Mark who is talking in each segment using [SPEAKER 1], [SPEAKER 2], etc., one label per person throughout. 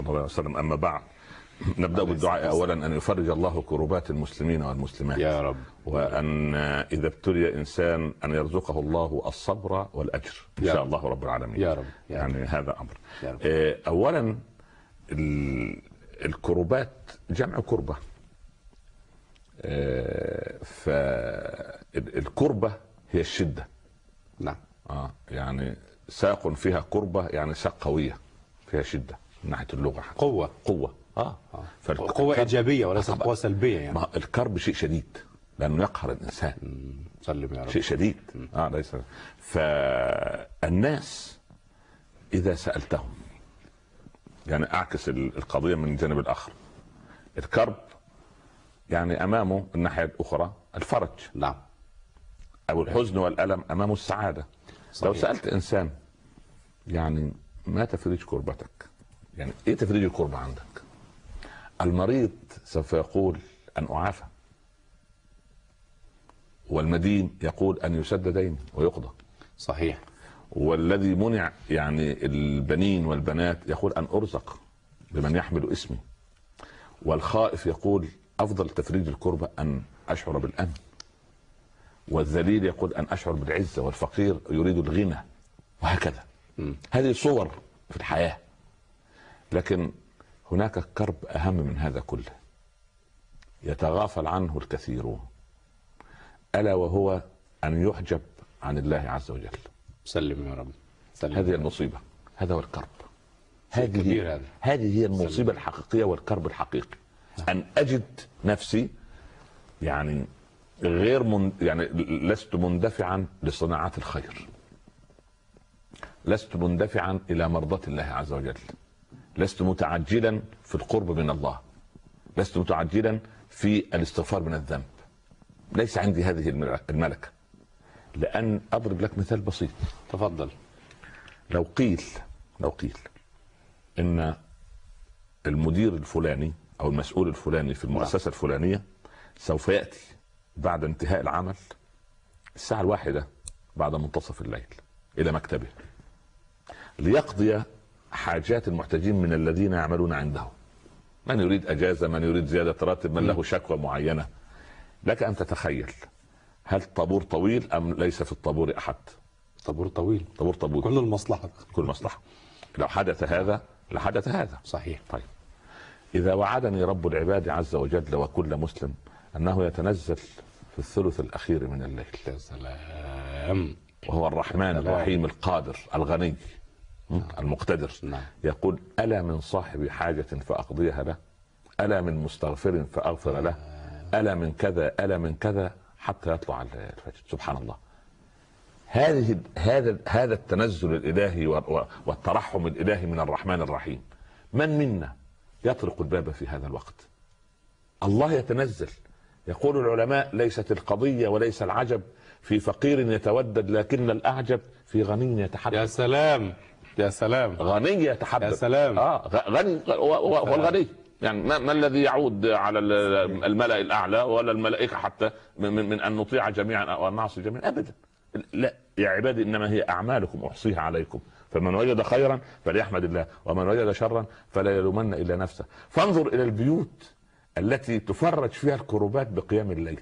[SPEAKER 1] الله عليه وسلم. أما بعد نبدأ بالدعاء اولا أن يفرج الله كروبات المسلمين والمسلمات.
[SPEAKER 2] يا رب.
[SPEAKER 1] وأن إذا ابتلي إنسان أن يرزقه الله الصبر والأجر. إن
[SPEAKER 2] يا
[SPEAKER 1] شاء. الله رب العالمين.
[SPEAKER 2] يا رب. يا رب.
[SPEAKER 1] يعني هذا أمر.
[SPEAKER 2] يا رب.
[SPEAKER 1] آه، اولا ال- الكروبات جمع كربة. فالكربه هي الشدة.
[SPEAKER 2] نعم.
[SPEAKER 1] آه يعني ساق فيها كربة يعني ساق قوية فيها شدة. من ناحية اللغة حتى.
[SPEAKER 2] قوة
[SPEAKER 1] قوة.
[SPEAKER 2] آه. آه.
[SPEAKER 1] الكرب-
[SPEAKER 2] إيجابية وليست
[SPEAKER 1] طبعا.
[SPEAKER 2] قوة سلبية يعني.
[SPEAKER 1] ما الكرب شيء شديد لأنه يقهر الإنسان.
[SPEAKER 2] مم. سلم يا رب.
[SPEAKER 1] شيء شديد. آه ليس. فالناس إذا سألتهم يعني أعكس ال- القضية من الجانب الآخر. الكرب يعني أمامه الناحيه الاخرى الفرج.
[SPEAKER 2] نعم.
[SPEAKER 1] أو الحزن والألم أمامه السعادة. لو
[SPEAKER 2] صحيح.
[SPEAKER 1] سألت إنسان يعني ما تفريج كربتك؟ يعني إيه تفريج الكربه عندك. المريض سوف يقول أن أعافى. والمدين يقول أن يسد ديني ويقضى.
[SPEAKER 2] صحيح.
[SPEAKER 1] والذي منع يعني البنين والبنات يقول أن أرزق بمن يحمل اسمي. والخائف يقول أفضل تفريج الكربة أن أشعر بالأمن. والذليل يقول أن أشعر بالعزة والفقير يريد الغنى. وهكذا.
[SPEAKER 2] مم.
[SPEAKER 1] هذه صور في الحياة. لكن هناك كرب أهم من هذا كله. يتغافل عنه الكثيرون. ألا وهو أن يحجب عن الله عز وجل.
[SPEAKER 2] سلم يا رب. سلم.
[SPEAKER 1] هذه المصيبة. هذا هو الكرب. هذه. هذه هي المصيبة الحقيقية والكرب الحقيقي. أن أجد نفسي يعني غير من يعني لست مندفعا لصناعات الخير. لست مندفعا إلى مرضاة الله عز وجل. لست متعجلا في القرب من الله. لست متعجلا في الاستغفار من الذنب. ليس عندي هذه الملكة. لأن أضرب لك مثال بسيط.
[SPEAKER 2] تفضل.
[SPEAKER 1] لو قيل لو قيل إن المدير الفلاني أو المسؤول الفلاني في المؤسسة الفلانية سوف يأتي بعد انتهاء العمل الساعة الواحدة بعد منتصف الليل إلى مكتبه ليقضي حاجات المحتاجين من الذين يعملون عنده من يريد أجازة من يريد زيادة راتب من له شكوى معينة. لك أن تتخيل هل طابور طويل أم ليس في الطابور أحد؟
[SPEAKER 2] طابور طويل.
[SPEAKER 1] طابور طابور
[SPEAKER 2] كل المصلحة.
[SPEAKER 1] كل مصلحة. لو حدث هذا لحدث هذا.
[SPEAKER 2] صحيح.
[SPEAKER 1] طيب. إذا وعدني رب العباد عز وجل وكل مسلم أنه يتنزل في الثلث الأخير من الليل.
[SPEAKER 2] يا سلام.
[SPEAKER 1] وهو الرحمن. الرحيم القادر الغني? المقتدر.
[SPEAKER 2] نعم.
[SPEAKER 1] يقول ألا من صاحب حاجة فأقضيها له؟ ألا من مستغفر فأغفر له؟ ألا من كذا ألا من كذا؟ حتى يطلع الفجر. سبحان الله. هذه هذا هذا التنزل الإلهي والترحم الإلهي من الرحمن الرحيم. من منا يطرق الباب في هذا الوقت؟ الله يتنزل. يقول العلماء ليست القضية وليس العجب. في فقير يتودد لكن الأعجب في غني
[SPEAKER 2] يا
[SPEAKER 1] يتحدث
[SPEAKER 2] سلام. يا سلام.
[SPEAKER 1] غني يتحدث.
[SPEAKER 2] يا سلام.
[SPEAKER 1] آه غني هو الغني يعني ما, ما الذي يعود على ال- الملأ الأعلى ولا الملائكة حتى من, من, من أن نطيع جميعا أو أن نعصي جميعا؟ ابدا. لا يا عبادي إنما هي أعمالكم أحصيها عليكم. فمن وجد خيرا فليحمد الله ومن وجد شرا فلا يلومن إلا نفسه. فانظر إلى البيوت التي تفرج فيها الكروبات بقيام الليل.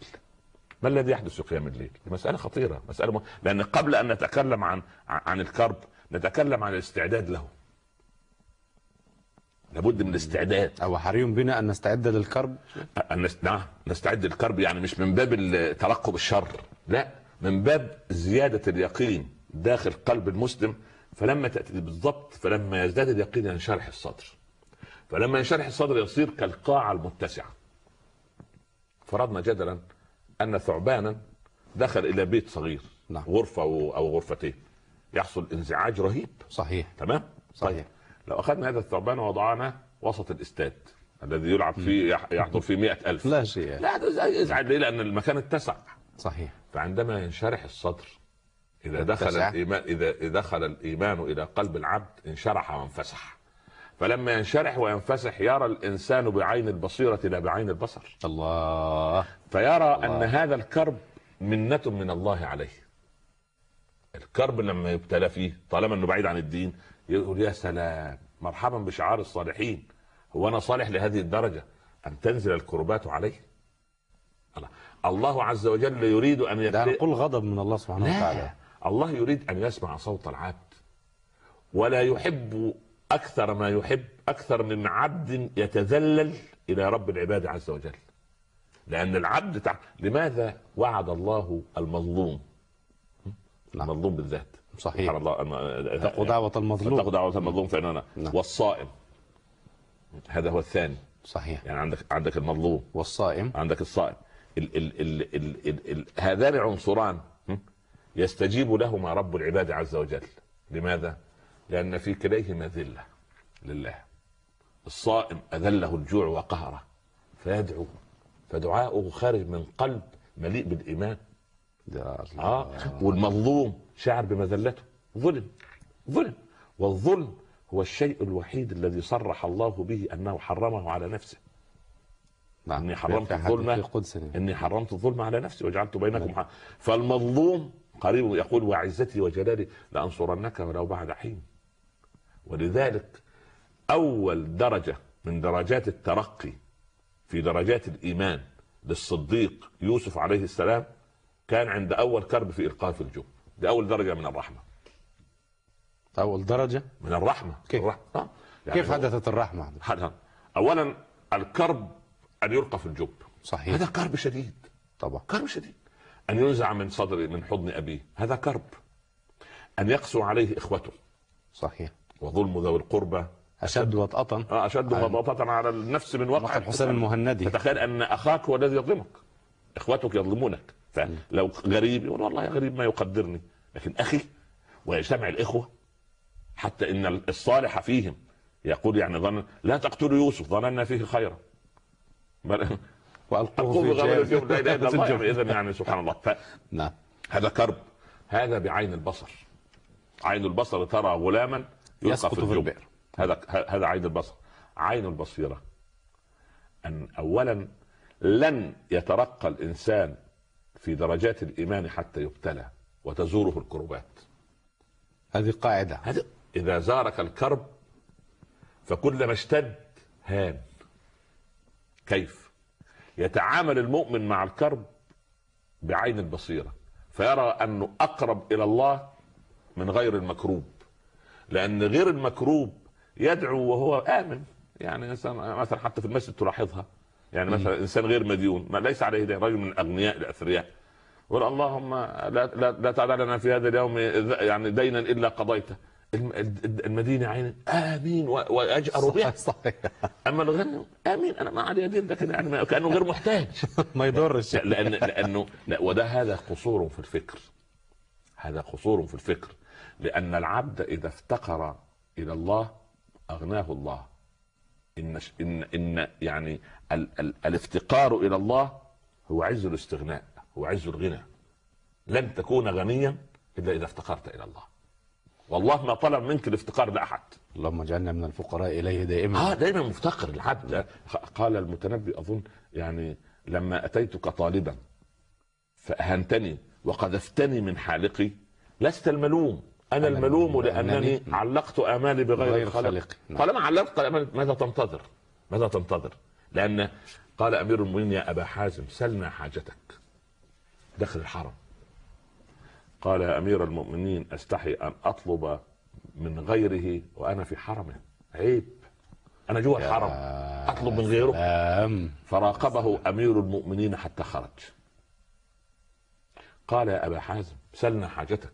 [SPEAKER 1] ما الذي يحدث في قيام الليل؟ مسألة خطيرة، مسألة م... لأن قبل أن نتكلم عن عن الكرب نتكلم عن الاستعداد له. لابد من الاستعداد
[SPEAKER 2] أو حري بنا أن نستعد للكرب
[SPEAKER 1] أن نست... نعم نستعد للكرب يعني مش من باب ترقب الشر، لا من باب زيادة اليقين داخل قلب المسلم فلما تأتي بالضبط فلما يزداد اليقين ينشرح الصدر. فلما ينشرح الصدر يصير كالقاعة المتسعة. فرضنا جدلا أن ثعبانا دخل إلى بيت صغير
[SPEAKER 2] نعم.
[SPEAKER 1] غرفة أو أو غرفتين يحصل انزعاج رهيب.
[SPEAKER 2] صحيح.
[SPEAKER 1] تمام؟
[SPEAKER 2] صحيح.
[SPEAKER 1] لو أخذنا هذا الثعبان ووضعناه وسط الإستاد الذي يلعب فيه يح- يحضر فيه مئة ألف.
[SPEAKER 2] لا شيء.
[SPEAKER 1] لا يزعج ليه؟ لأن المكان اتسع.
[SPEAKER 2] صحيح.
[SPEAKER 1] فعندما ينشرح الصدر إذا دخل
[SPEAKER 2] اتسع.
[SPEAKER 1] الإيمان إذا دخل الإيمان إلى قلب العبد انشرح وانفسح. فلما ينشرح وينفسح يرى الإنسان بعين البصيرة لا بعين البصر.
[SPEAKER 2] الله.
[SPEAKER 1] فيرى
[SPEAKER 2] الله.
[SPEAKER 1] أن هذا الكرب منة من الله عليه. الكرب لما يبتلى فيه طالما إنه بعيد عن الدين يقول يا سلام مرحبا بشعار الصالحين. هو أنا صالح لهذه الدرجة أن تنزل الكربات علي الله. الله عز وجل يريد
[SPEAKER 2] أن
[SPEAKER 1] يكفي
[SPEAKER 2] نقول غضب من الله سبحانه وتعالى.
[SPEAKER 1] الله يريد أن يسمع صوت العبد. ولا يحب أكثر ما يحب أكثر من عبد يتذلل إلى رب العباد عز وجل. لأن العبد تع... لماذا وعد الله المظلوم؟
[SPEAKER 2] نعم.
[SPEAKER 1] المظلوم بالذات.
[SPEAKER 2] صحيح.
[SPEAKER 1] سبحان الله.
[SPEAKER 2] اتقوا دعوة المظلوم.
[SPEAKER 1] دعوة المظلوم فإننا
[SPEAKER 2] نعم.
[SPEAKER 1] والصائم. هذا هو الثاني.
[SPEAKER 2] صحيح.
[SPEAKER 1] يعني عندك عندك المظلوم.
[SPEAKER 2] والصائم.
[SPEAKER 1] عندك الصائم. ال ال ال ال ال ال هذان عنصران? يستجيب لهما رب العباد عز وجل. لماذا؟ لأن في كليهما ذلة لله. الصائم أذله الجوع وقهره. فيدعو. فدعاؤه خارج من قلب مليء بالإيمان. آه. والمظلوم شعر بمذلته. ظلم. ظلم. والظلم هو الشيء الوحيد الذي صرح الله به أنه حرمه على نفسه.
[SPEAKER 2] نعم.
[SPEAKER 1] إني حرمت الظلم.
[SPEAKER 2] قدسي
[SPEAKER 1] إني حرمت الظلم على نفسي وجعلت بينكم حق. فالمظلوم قريب يقول وعزتي وجلالي لأنصرنك ولو بعد حين ولذلك أول درجة من درجات الترقي في درجات الإيمان للصديق يوسف عليه السلام كان عند أول كرب في القاء في الجب. دي أول درجة من الرحمة.
[SPEAKER 2] أول درجة؟
[SPEAKER 1] من الرحمة.
[SPEAKER 2] كيف؟
[SPEAKER 1] الرحمة. آه. يعني
[SPEAKER 2] كيف حدثت الرحمة؟
[SPEAKER 1] حدث. اولا الكرب أن يلقى في الجب.
[SPEAKER 2] صحيح.
[SPEAKER 1] هذا كرب شديد.
[SPEAKER 2] طبعا.
[SPEAKER 1] كرب شديد. أن ينزع من صدر من حضن أبيه. هذا كرب. أن يقسو عليه إخوته.
[SPEAKER 2] صحيح.
[SPEAKER 1] وظلم ذوي القربى.
[SPEAKER 2] أشد وطأة.
[SPEAKER 1] آه،
[SPEAKER 2] أشد
[SPEAKER 1] غضاضة على النفس من وقع.
[SPEAKER 2] الحسام المهندي.
[SPEAKER 1] تتخيل أن أخاك هو الذي يظلمك. إخوتك يظلمونك. فلو غريب يقول والله يا غريب ما يقدرني. لكن أخي ويجتمع الإخوة حتى إن الصالح فيهم يقول يعني ظن لا تقتلوا يوسف ظننا فيه خيرا. بل
[SPEAKER 2] وألقوه
[SPEAKER 1] أقول
[SPEAKER 2] في
[SPEAKER 1] لا إله إلا الله
[SPEAKER 2] الجب.
[SPEAKER 1] اذا يعني سبحان الله.
[SPEAKER 2] نعم.
[SPEAKER 1] فهذا كرب. هذا بعين البصر. عين البصر ترى غلاما
[SPEAKER 2] يسقط
[SPEAKER 1] في
[SPEAKER 2] في البئر.
[SPEAKER 1] هذا هذا عين البصر. عين البصيرة. أن اولا لن يترقى الإنسان في درجات الإيمان حتى يبتلى وتزوره الكربات
[SPEAKER 2] هذه قاعدة.
[SPEAKER 1] هذا إذا زارك الكرب فكلما اشتد هان. كيف؟ يتعامل المؤمن مع الكرب بعين البصيرة فيرى أنه أقرب إلى الله من غير المكروب لأن غير المكروب يدعو وهو آمن. يعني مثلا حتى في المسجد تلاحظها. يعني مثلا إنسان غير مديون ما ليس عليه دين رجل من أغنياء الاثرياء يقول اللهم لا لا, لا تدع لنا في هذا اليوم يعني دينا إلا قضيته. الم- المدينة عين آمين وأجأر به
[SPEAKER 2] صحيح.
[SPEAKER 1] أما الغني آمين. أنا ما علي دين لكن يعني كأنه غير محتاج.
[SPEAKER 2] ما يضرش.
[SPEAKER 1] لا، لأن لأنه لا وده هذا قصور في الفكر. هذا قصور في الفكر. لأن العبد إذا افتقر إلى الله أغناه الله. إن ان إن يعني ال ال الافتقار إلى الله هو عز الاستغناء. هو عز الغنى. لن تكون غنيا إلا إذا افتقرت إلى الله. والله ما طلب منك الافتقار لأحد.
[SPEAKER 2] اللهم اجعلنا من الفقراء إليه دائما.
[SPEAKER 1] آه دايما مفتقر العبد قال المتنبي أظن يعني لما أتيتك طالبا فأهنتني وقذفتني من حالقي لست الملوم. أنا
[SPEAKER 2] أنا
[SPEAKER 1] الملوم
[SPEAKER 2] لأنني
[SPEAKER 1] لأنني علقت آمالي بغير
[SPEAKER 2] بغير
[SPEAKER 1] خلق.
[SPEAKER 2] خلق. نعم.
[SPEAKER 1] طالما علقت امالي ماذا تنتظر؟ ماذا تنتظر؟ لأن قال أمير المؤمنين يا أبا حازم سلنا حاجتك. داخل الحرم. قال يا أمير المؤمنين أستحي أن أطلب من غيره وأنا في حرمه. عيب. أنا جوا الحرم. أطلب من غيره. فراقبه أمير المؤمنين حتى خرج. قال يا أبا حازم سلنا حاجتك.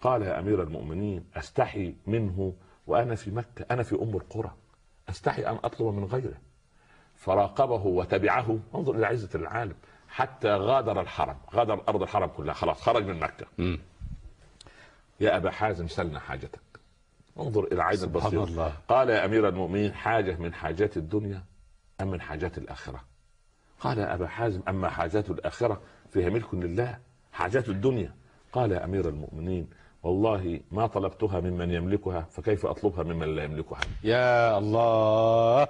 [SPEAKER 1] قال يا أمير المؤمنين أستحي منه وأنا في مكة. أنا في أم القرى. أستحي أن أطلب من غيره. فراقبه وتبعه. انظر إلى عزة العالم. حتى غادر الحرم غادر أرض الحرم كلها. خلاص خرج من مكة.
[SPEAKER 2] مم.
[SPEAKER 1] يا أبا حازم سلنا حاجتك. انظر إلى عين البصير
[SPEAKER 2] الله.
[SPEAKER 1] قال يا أمير المؤمنين حاجة من حاجات الدنيا أم من حاجات الآخرة؟ قال يا أبا حازم أما حاجات الآخرة فهي ملك لله حاجات الدنيا. قال يا أمير المؤمنين والله ما طلبتها ممن يملكها فكيف أطلبها ممن لا يملكها؟
[SPEAKER 2] يا الله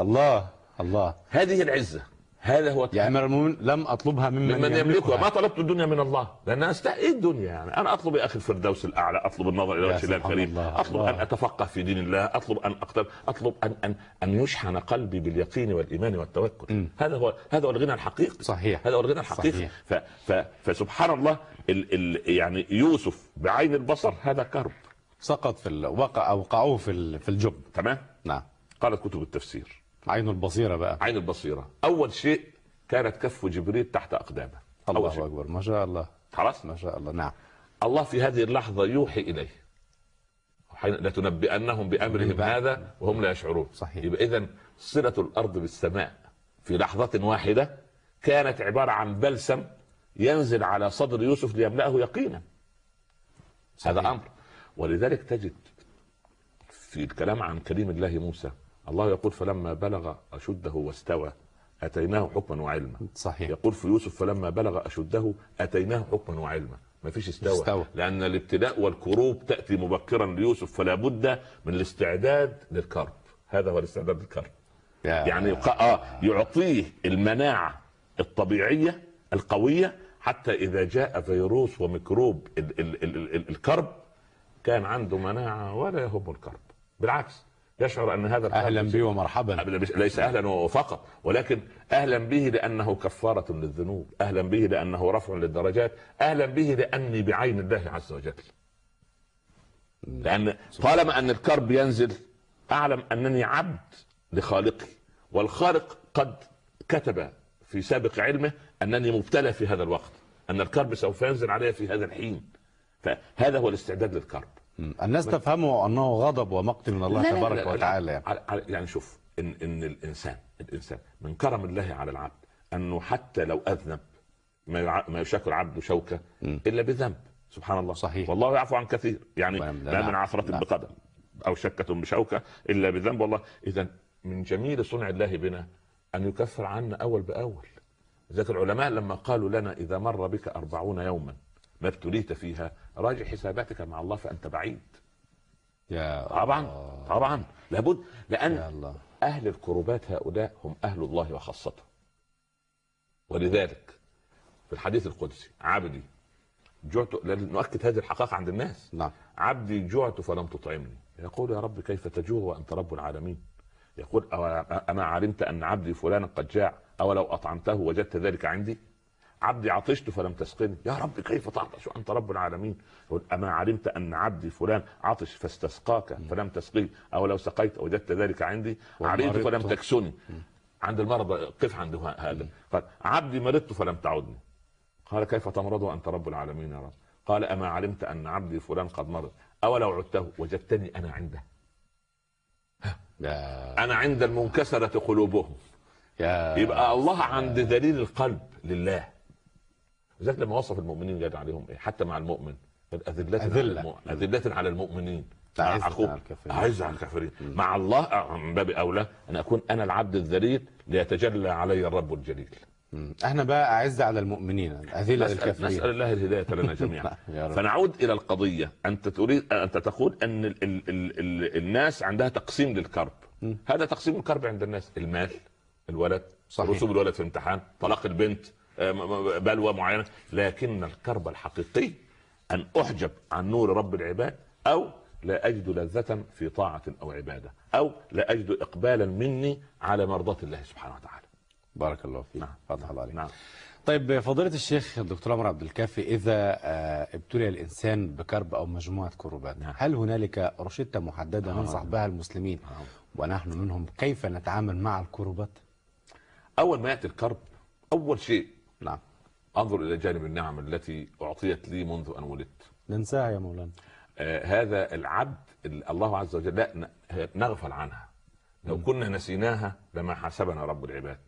[SPEAKER 2] الله الله.
[SPEAKER 1] هذه العزة. هذا هو
[SPEAKER 2] يا أمير المؤمنين لم أطلبها ممن,
[SPEAKER 1] ممن يملكها. ما
[SPEAKER 2] يملكها
[SPEAKER 1] طلبت الدنيا من الله. لأن أست... إيه الدنيا يعني. أنا أطلب يا أخي الفردوس الأعلى. أطلب النظر
[SPEAKER 2] إلى
[SPEAKER 1] وجه الله الكريم.
[SPEAKER 2] الله.
[SPEAKER 1] أطلب
[SPEAKER 2] الله.
[SPEAKER 1] ان أتفقه في دين الله. أطلب أن اقترب أطلب ان ان أن يشحن قلبي باليقين والإيمان والتوكل.
[SPEAKER 2] مم.
[SPEAKER 1] هذا هو هذا هو الغنى الحقيقي.
[SPEAKER 2] صحيح.
[SPEAKER 1] هذا هو الغنى الحقيقي.
[SPEAKER 2] صحيح.
[SPEAKER 1] ف... ف... فسبحان الله ال... ال... يعني يوسف بعين البصر هذا كرب.
[SPEAKER 2] سقط في ال- وقع اوقعوه في ال- في الجب.
[SPEAKER 1] تمام؟
[SPEAKER 2] نعم.
[SPEAKER 1] قالت كتب التفسير.
[SPEAKER 2] عين البصيرة بقى.
[SPEAKER 1] عين البصيرة. أول شيء كانت كف جبريل تحت أقدامه. أول
[SPEAKER 2] الله
[SPEAKER 1] شيء.
[SPEAKER 2] أكبر. ما شاء الله.
[SPEAKER 1] خلاص؟
[SPEAKER 2] ما شاء الله. نعم.
[SPEAKER 1] الله في هذه اللحظة يوحي إليه. لتنبئنهم بأمرهم. هذا وهم لا يشعرون.
[SPEAKER 2] صحيح.
[SPEAKER 1] يبقى إذا صلة الأرض بالسماء في لحظة واحدة كانت عبارة عن بلسم ينزل على صدر يوسف ليملأه يقينا.
[SPEAKER 2] صحيح.
[SPEAKER 1] هذا أمر. ولذلك تجد في الكلام عن كليم الله موسى الله يقول فلما بلغ أشده واستوى أتيناه حكما وعلما.
[SPEAKER 2] صحيح.
[SPEAKER 1] يقول في يوسف فلما بلغ أشده أتيناه حكما وعلما. ما فيش استوى.
[SPEAKER 2] استوى.
[SPEAKER 1] لأن الابتلاء والكروب تأتي مبكرا ليوسف فلا بد من الاستعداد للكرب. هذا هو الاستعداد للكرب. يعني آه يعطيه المناعة الطبيعية القوية حتى إذا جاء فيروس وميكروب ال- ال- ال- ال- الكرب كان عنده مناعة ولا يهم الكرب. بالعكس. يشعر أن هذا
[SPEAKER 2] أهلا بي ومرحبا.
[SPEAKER 1] ليس أهلا فقط ولكن أهلا به لأنه كفارة للذنوب أهلا به لأنه رفع للدرجات أهلا به لأني بعين الله عز وجل. لأن طالما أن الكرب ينزل أعلم أنني عبد لخالقي والخالق قد كتب في سابق علمه أنني مبتلى في هذا الوقت أن الكرب سوف ينزل علي في هذا الحين. فهذا هو الاستعداد للكرب.
[SPEAKER 2] الناس تفهمه أنه غضب ومقت من الله
[SPEAKER 1] لا،
[SPEAKER 2] تبارك
[SPEAKER 1] لا، لا،
[SPEAKER 2] وتعالى يعني.
[SPEAKER 1] يعني شوف ان إن الانسان الإنسان من كرم الله على العبد أنه حتى لو أذنب ما ما يشاكل عبده
[SPEAKER 2] شوكة.
[SPEAKER 1] إلا بذنب سبحان الله
[SPEAKER 2] صحيح.
[SPEAKER 1] والله يعفو عن كثير يعني
[SPEAKER 2] نعم،
[SPEAKER 1] ما من
[SPEAKER 2] نعم،
[SPEAKER 1] عثرة
[SPEAKER 2] نعم.
[SPEAKER 1] بقدم أو شكة بشوكة إلا بذنب والله إذا من جميل صنع الله بنا أن يكفر عنا أول بأول ذاك العلماء لما قالوا لنا إذا مر بك أربعون يوما ما ابتليت فيها راجع حساباتك مع الله فأنت بعيد.
[SPEAKER 2] يا
[SPEAKER 1] طبعا
[SPEAKER 2] الله.
[SPEAKER 1] طبعا. لابد لأن
[SPEAKER 2] يا الله.
[SPEAKER 1] أهل الكربات هؤلاء هم أهل الله وخاصته. ولذلك في الحديث القدسي عبدي جعت نؤكد هذه الحقائق عند الناس.
[SPEAKER 2] نعم.
[SPEAKER 1] عبدي جعت فلم تطعمني. يقول يا رب كيف تجوع وأنت رب العالمين؟ يقول اما علمت أن عبدي فلانا قد جاع أو لو أطعمته وجدت ذلك عندي؟ عبدي عطشت فلم تسقني. يا رب كيف تعطش وأنت رب العالمين؟ يقول أما علمت أن عبدي فلان عطش فاستسقاك فلم تسقيه أو لو سقيت وجدت ذلك عندي. عريت
[SPEAKER 2] ومرضت.
[SPEAKER 1] فلم تكسني عند المرض قف عند هذا. قال عبدي مرضت فلم تعدني. قال كيف تمرض وأنت رب العالمين يا رب؟ قال أما علمت أن عبدي فلان قد مرض. اولو عدته وجدتني أنا عنده.
[SPEAKER 2] يا
[SPEAKER 1] أنا عند المنكسرة قلوبهم.
[SPEAKER 2] يا
[SPEAKER 1] يبقى الله عند ذليل القلب لله. لذلك لما وصف المؤمنين قال عليهم إيه؟ حتى مع المؤمن. أذلة على
[SPEAKER 2] أذلة.
[SPEAKER 1] أذلة على المؤمنين. أخوك
[SPEAKER 2] على الكافرين.
[SPEAKER 1] أعز على الكافرين. مع الله من باب أولى. أن أكون أنا العبد الذليل ليتجلى علي الرب الجليل.
[SPEAKER 2] إحنا بقى اعز على المؤمنين. أذلة
[SPEAKER 1] نسأل, نسأل الله الهداية لنا جميعا. فنعود إلى القضية. أنت تريد أنت تقول أن ال ال ال ال الناس عندها تقسيم للكرب. هذا تقسيم الكرب عند الناس. المال الولد
[SPEAKER 2] صحيح.
[SPEAKER 1] رسوب الولد في امتحان طلاق البنت بلوى معينة لكن الكرب الحقيقي أن أحجب عن نور رب العباد أو لا أجد لذة في طاعة أو عبادة أو لا أجد إقبالا مني على مرضاة الله سبحانه وتعالى
[SPEAKER 2] بارك الله فيك
[SPEAKER 1] نعم.
[SPEAKER 2] فتح الله عليك
[SPEAKER 1] نعم
[SPEAKER 2] طيب فضيلة الشيخ الدكتور عمر عبد الكافي إذا آه، ابتلي الإنسان بكرب أو مجموعة كربات
[SPEAKER 1] نعم.
[SPEAKER 2] هل هنالك روشتة محددة
[SPEAKER 1] آه.
[SPEAKER 2] ننصح بها المسلمين
[SPEAKER 1] نعم.
[SPEAKER 2] ونحن منهم كيف نتعامل مع الكربات؟
[SPEAKER 1] أول ما يأتي الكرب أول شيء
[SPEAKER 2] نعم.
[SPEAKER 1] أنظر إلى جانب النعم التي أعطيت لي منذ أن ولدت.
[SPEAKER 2] ننساها يا مولانا.
[SPEAKER 1] آه هذا العبد ال- الله عز وجل لا نغفل عنها. لو كنا نسيناها لما حاسبنا رب العباد.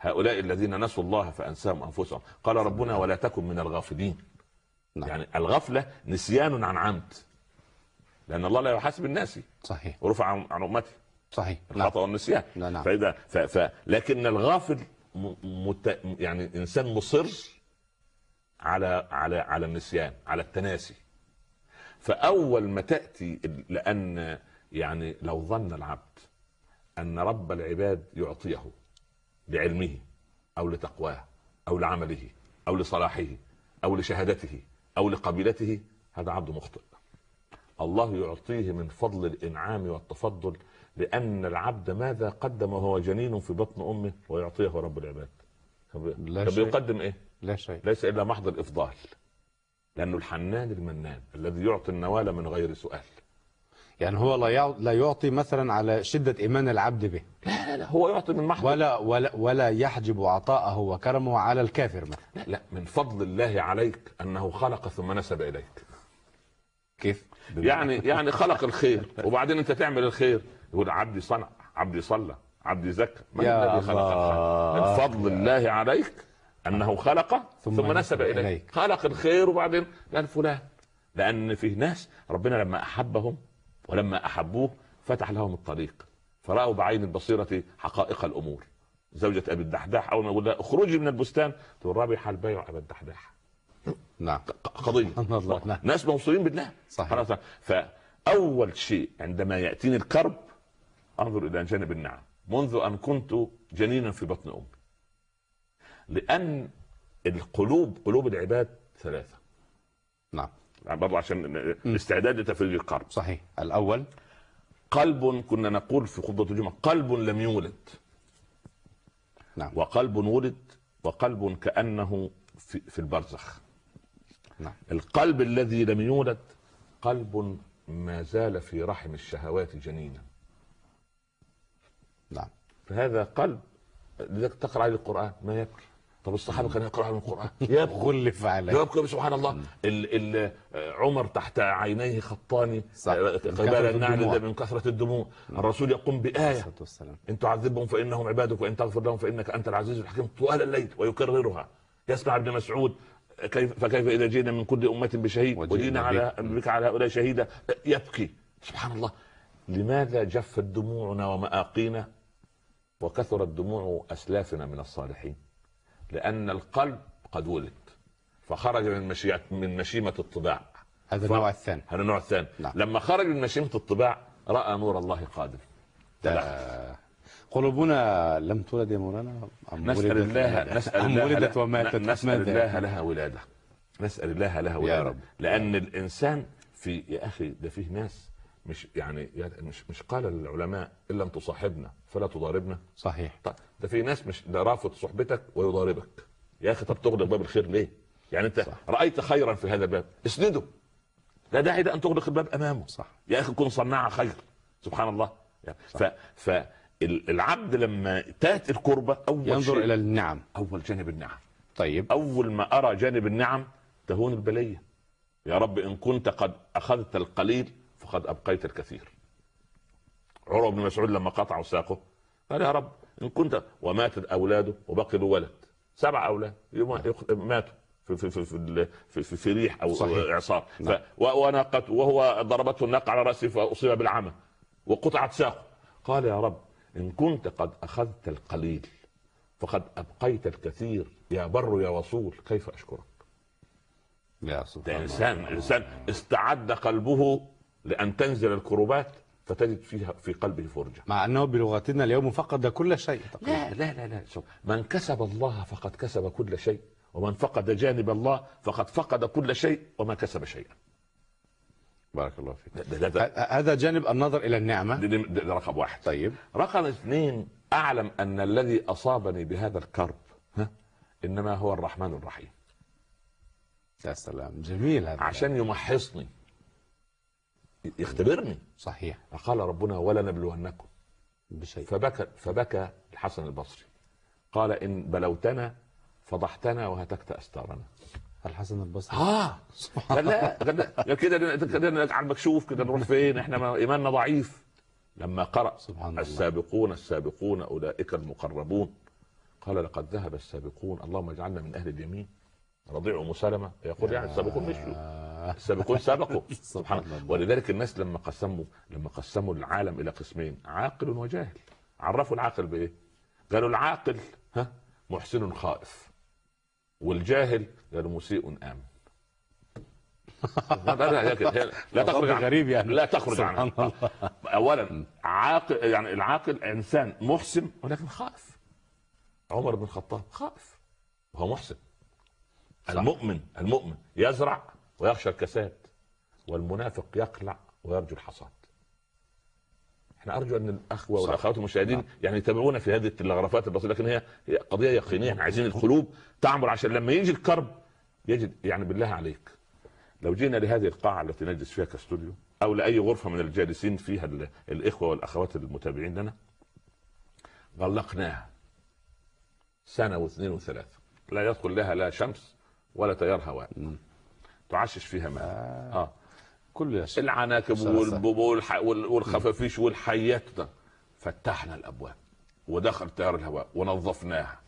[SPEAKER 1] هؤلاء الذين نسوا الله فأنساهم أنفسهم. قال ربنا ولا تكن من الغافلين.
[SPEAKER 2] نعم.
[SPEAKER 1] يعني الغفلة نسيان عن عمد. لأن الله لا يحاسب الناس.
[SPEAKER 2] صحيح.
[SPEAKER 1] ورفع عن امته
[SPEAKER 2] صحيح. نعم.
[SPEAKER 1] الخطأ والنسيان.
[SPEAKER 2] نعم، نعم.
[SPEAKER 1] فإذا ف ف لكن الغافل مت يعني إنسان مصر على على على النسيان على التناسي. فأول ما تأتي لأن يعني لو ظن العبد أن رب العباد يعطيه بعلمه أو لتقواه أو لعمله أو لصلاحه أو لشهادته أو لقبيلته هذا عبد مخطئ. الله يعطيه من فضل الإنعام والتفضل لأن العبد ماذا قدم وهو جنين في بطن أمه ويعطيه رب العباد؟
[SPEAKER 2] لا
[SPEAKER 1] طب
[SPEAKER 2] شيء.
[SPEAKER 1] يقدم إيه؟
[SPEAKER 2] لا شيء.
[SPEAKER 1] ليس إلا محض الإفضال لأنه الحنان المنان الذي يعطي النوال من غير سؤال.
[SPEAKER 2] يعني هو لا لا يعطي مثلا على شدة إيمان العبد به.
[SPEAKER 1] لا لا لا هو يعطي من محض.
[SPEAKER 2] ولا ولا ولا يحجب عطاءه وكرمه على الكافر مثلا.
[SPEAKER 1] لا لا من فضل الله عليك أنه خلق ثم نسب إليك.
[SPEAKER 2] كيف؟
[SPEAKER 1] يعني يعني خلق الخير وبعدين أنت تعمل الخير. يقول عبدي صنع عبدي صلى عبدي زكى. من الذي خلق
[SPEAKER 2] الله.
[SPEAKER 1] من فضل الله عليك أنه خلق ثم,
[SPEAKER 2] ثم
[SPEAKER 1] نسب إليك.
[SPEAKER 2] إليك.
[SPEAKER 1] خلق الخير وبعدين قال فلان. لأن في ناس ربنا لما أحبهم ولما أحبوه فتح لهم الطريق. فرأوا بعين البصيرة حقائق الأمور. زوجة أبي الدحداح أول ما يقول لها اخرجي من البستان تقول ربح البيع ابا الدحداح.
[SPEAKER 2] نعم.
[SPEAKER 1] قضية.
[SPEAKER 2] الله. نعم.
[SPEAKER 1] ناس موصولين بالله.
[SPEAKER 2] صحيح.
[SPEAKER 1] خلاص. فأول شيء عندما يأتيني الكرب انظر إلى جانب النعم. منذ أن كنت جنينا في بطن أمي. لأن القلوب قلوب العباد ثلاثة.
[SPEAKER 2] نعم.
[SPEAKER 1] برضه عشان استعداد لتفريج الكرب
[SPEAKER 2] صحيح. الأول؟
[SPEAKER 1] قلب كنا نقول في خطبة الجمعة قلب لم يولد.
[SPEAKER 2] نعم.
[SPEAKER 1] وقلب ولد وقلب كأنه في, في البرزخ.
[SPEAKER 2] نعم.
[SPEAKER 1] القلب الذي لم يولد قلب ما زال في رحم الشهوات جنينا.
[SPEAKER 2] نعم.
[SPEAKER 1] فهذا قلب لذلك تقرأ عليه القرآن ما يبكي. طب الصحابة كانوا يقرأوا القرآن. يبكي
[SPEAKER 2] غلف عليه
[SPEAKER 1] يبكي سبحان الله. ال ال عمر تحت عينيه خطان
[SPEAKER 2] صح.
[SPEAKER 1] قبال
[SPEAKER 2] كثرة
[SPEAKER 1] النعل. من كثرة الدموع. الرسول يقوم
[SPEAKER 2] والسلام.
[SPEAKER 1] إن تعذبهم فإنهم عبادك وإن تغفر لهم فإنك أنت العزيز الحكيم. طوال الليل ويكررها. يسمع ابن مسعود كيف فكيف إذا جينا من كل أمة بشهيد
[SPEAKER 2] وجئنا
[SPEAKER 1] على
[SPEAKER 2] بك.
[SPEAKER 1] بك على هؤلاء شهيدا. يبكي. سبحان الله. لماذا جفت دموعنا ومآقينا؟ وكثرت دموع أسلافنا من الصالحين لأن القلب قد ولد فخرج من مشيئة من مشيمة الطباع.
[SPEAKER 2] هذا النوع الثاني.
[SPEAKER 1] هذا النوع الثاني.
[SPEAKER 2] نعم.
[SPEAKER 1] لما خرج من مشيمة الطباع رأى نور الله قادم.
[SPEAKER 2] آه، قلوبنا لم تولد يا مولانا؟ أم
[SPEAKER 1] نسأل
[SPEAKER 2] ولدت
[SPEAKER 1] الله؟ نسأل
[SPEAKER 2] أم ولدت
[SPEAKER 1] لها-
[SPEAKER 2] وماتت؟
[SPEAKER 1] نسأل؟ الله لها ولادة. نسأل الله لها ولادة.
[SPEAKER 2] رب.
[SPEAKER 1] لأن الإنسان في يا أخي ده فيه ناس مش يعني يعني مش مش قال العلماء إن لم تصاحبنا فلا تضاربنا.
[SPEAKER 2] صحيح.
[SPEAKER 1] طيب ده في ناس مش ده رافض صحبتك ويضاربك. يا أخي طب تغلق باب الخير ليه؟ يعني أنت
[SPEAKER 2] صح.
[SPEAKER 1] رأيت خيرا في هذا الباب اسنده. لا داعي ده أن تغلق الباب أمامه.
[SPEAKER 2] صح.
[SPEAKER 1] يا أخي كن صناع خير. سبحان الله. يعني ف ف العبد لما تأتي الكربة أول
[SPEAKER 2] ينظر
[SPEAKER 1] شيء
[SPEAKER 2] إلى النعم.
[SPEAKER 1] أول جانب النعم.
[SPEAKER 2] طيب.
[SPEAKER 1] أول ما أرى جانب النعم تهون البلية. يا رب إن كنت قد أخذت القليل فقد أبقيت الكثير. عروة بن مسعود لما قطعوا ساقه قال يا رب إن كنت وماتت أولاده وبقي له ولد. سبع أولاد ماتوا في في في في, في, في, في ريح أو
[SPEAKER 2] صحيح.
[SPEAKER 1] إعصار.
[SPEAKER 2] نعم.
[SPEAKER 1] ف وناقته وهو ضربته الناقه على رأسه فأصيب بالعمى وقطعت ساقه. قال يا رب إن كنت قد أخذت القليل فقد أبقيت الكثير. يا بر يا وصول كيف أشكرك؟
[SPEAKER 2] يا سبحان
[SPEAKER 1] انسان
[SPEAKER 2] الله
[SPEAKER 1] انسان استعد قلبه لأن تنزل الكروبات فتجد فيها في قلبه فرجة.
[SPEAKER 2] مع أنه بلغتنا اليوم فقد كل شيء تقريبا.
[SPEAKER 1] لا لا لا لا شوف من كسب الله فقد كسب كل شيء ومن فقد جانب الله فقد فقد كل شيء وما كسب شيئا.
[SPEAKER 2] بارك الله فيك.
[SPEAKER 1] ده, ده, ده,
[SPEAKER 2] هذا جانب النظر إلى النعمة.
[SPEAKER 1] ده, ده, ده رقم واحد.
[SPEAKER 2] طيب.
[SPEAKER 1] رقم اثنين أعلم أن الذي أصابني بهذا الكرب ها إنما هو الرحمن الرحيم.
[SPEAKER 2] يا سلام جميل هذا.
[SPEAKER 1] عشان يمحصني. يختبرني.
[SPEAKER 2] صحيح.
[SPEAKER 1] قال ربنا ولا نبلونكم.
[SPEAKER 2] بشيء.
[SPEAKER 1] فبكى فبكى الحسن البصري. قال إن بلوتنا فضحتنا وهتكت أستارنا.
[SPEAKER 2] الحسن البصري.
[SPEAKER 1] آه. قال لا لا. كده كده على المكشوف كده نروح فين؟ إحنا ما- إيماننا ضعيف. لما قرأ
[SPEAKER 2] سبحان الله.
[SPEAKER 1] السابقون السابقون أولئك المقربون قال لقد ذهب السابقون. اللهم اجعلنا من أهل اليمين. رضيع ام سلمه يقول يعني السابقون مشوا. السابقون سبقوا سبحان الله. ولذلك الناس لما قسموا لما قسموا العالم إلى قسمين عاقل وجاهل. عرفوا العاقل بإيه؟ قالوا العاقل ها محسن خائف. والجاهل قالوا مسيء آمن. لا لا لا, لا, تخرج عن-
[SPEAKER 2] غريب يعني.
[SPEAKER 1] لا تخرج
[SPEAKER 2] الله.
[SPEAKER 1] اولا عاقل يعني العاقل إنسان محسن ولكن خائف. عمر بن الخطاب خائف. وهو محسن. المؤمن المؤمن يزرع ويخشى الكساد والمنافق يقلع ويرجو الحصاد إحنا أرجو أن
[SPEAKER 2] الأخوة.
[SPEAKER 1] والأخوات المشاهدين
[SPEAKER 2] نعم.
[SPEAKER 1] يعني يتابعونا في هذه التلغرافات البسيطة لكن هي هي قضية يقينية إحنا عايزين القلوب تعمر عشان لما يجي الكرب يجد يعني بالله عليك لو جينا لهذه القاعة التي نجلس فيها كاستوديو أو لأي غرفة من الجالسين فيها ال- الإخوة والأخوات المتابعين لنا غلقناها سنة واثنين وثلاثة لا يدخل لها لا شمس ولا تيار هواء. تعشش فيها ماء.
[SPEAKER 2] آه.
[SPEAKER 1] آه
[SPEAKER 2] كله يا شيخ.
[SPEAKER 1] العناكب
[SPEAKER 2] صح، صح.
[SPEAKER 1] والبوب والح- وال- والخفافيش والحيات ده. فتحنا الأبواب ودخل تيار الهواء ونظفناها.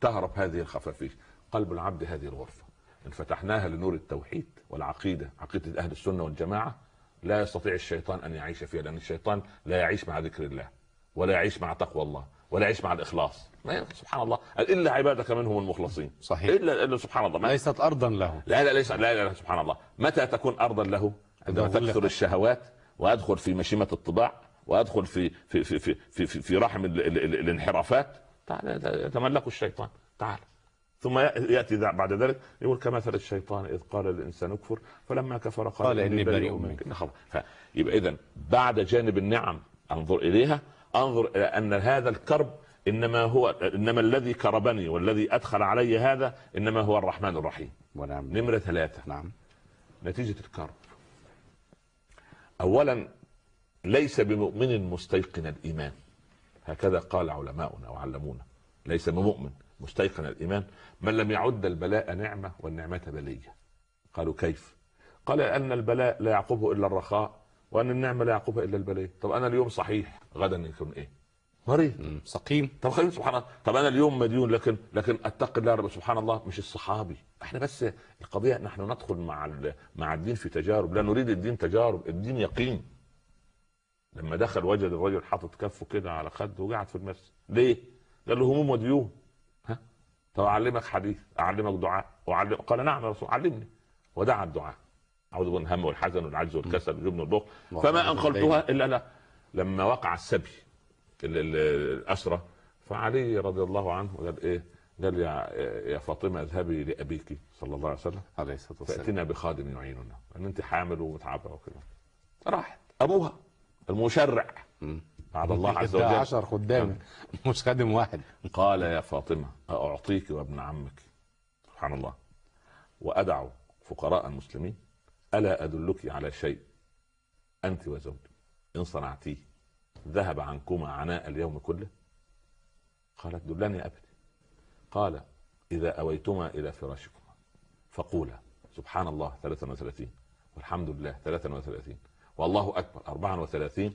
[SPEAKER 1] تهرب هذه الخفافيش. قلب العبد هذه الغرفة. إن فتحناها لنور التوحيد والعقيدة. عقيدة أهل السنة والجماعة. لا يستطيع الشيطان أن يعيش فيها لأن الشيطان لا يعيش مع ذكر الله ولا يعيش مع تقوى الله ولا يعيش مع الإخلاص. ما سبحان الله. إلا عبادك منهم المخلصين.
[SPEAKER 2] صحيح.
[SPEAKER 1] إلا إلا سبحان الله.
[SPEAKER 2] ليست ارضا له
[SPEAKER 1] لا لا ليس لا لا, لا سبحان الله. متى تكون ارضا له؟ عندما تكثر. الشهوات وأدخل في مشيمة الطباع وأدخل في في في في في, في, في رحم ال ال ال الانحرافات. تعال يتملك الشيطان. تعال. ثم يأتي بعد ذلك يقول كمثل الشيطان إذ قال للانسان اكفر فلما كفر قال,
[SPEAKER 2] قال إني بريء
[SPEAKER 1] منك. فيبقى اذا بعد جانب النعم أنظر إليها أنظر إلى أن هذا الكرب إنما هو إنما الذي كربني والذي أدخل علي هذا إنما هو الرحمن الرحيم.
[SPEAKER 2] ونعم.
[SPEAKER 1] نمرة ثلاثة.
[SPEAKER 2] نعم.
[SPEAKER 1] نتيجة الكرب. أولا ليس بمؤمن مستيقن الإيمان. هكذا قال علماؤنا وعلمونا. ليس بمؤمن مستيقن الإيمان. من لم يعد البلاء نعمة والنعمة بلية. قالوا كيف؟ قال أن البلاء لا يعقبه إلا الرخاء وأن النعمة لا يعقبها إلا البلية طب أنا اليوم صحيح غدا يكون إيه؟ مريض.
[SPEAKER 2] سقيم.
[SPEAKER 1] طب خلينا سبحان الله. طب أنا اليوم مديون لكن لكن أتقي الله رب سبحان الله مش الصحابي. إحنا بس القضية نحن ندخل مع مع الدين في تجارب. لا نريد الدين تجارب الدين يقين. لما دخل وجد الرجل حاطط كفه كده على خده وقعد في المسجد. ليه؟ قال له هموم وديون ها؟ طب أعلمك حديث أعلمك دعاء. وأعلم قال نعم يا رسول علمني. ودعا الدعاء. أعوذ بالله من الهم والحزن والعجز والكسل والجبن والبخل. فما أنقلتها إلا أنا لما وقع السبي. ال- ال- الاسرى فعلي رضي الله عنه قال إيه؟ قال يا يا فاطمة اذهبي لأبيك صلى الله عليه وسلم.
[SPEAKER 2] عليه الصلاة والسلام.
[SPEAKER 1] فاتنا بخادم يعيننا. لأن أنت حامل ومتعبة وكده راحت. أبوها المشرع. بعد الله عز وجل.
[SPEAKER 2] عشر خدام. مش خادم واحد.
[SPEAKER 1] قال يا فاطمة أعطيك وابن عمك. سبحان الله. وأدع فقراء المسلمين ألا أدلك على شيء؟ أنت وزوجك إن صنعتيه. ذهب عنكما عناء اليوم كله؟ قالت دلني ابتي قال إذا أويتما إلى فراشكما. فقولا سبحان الله 33 والحمد لله 33 والله أكبر 34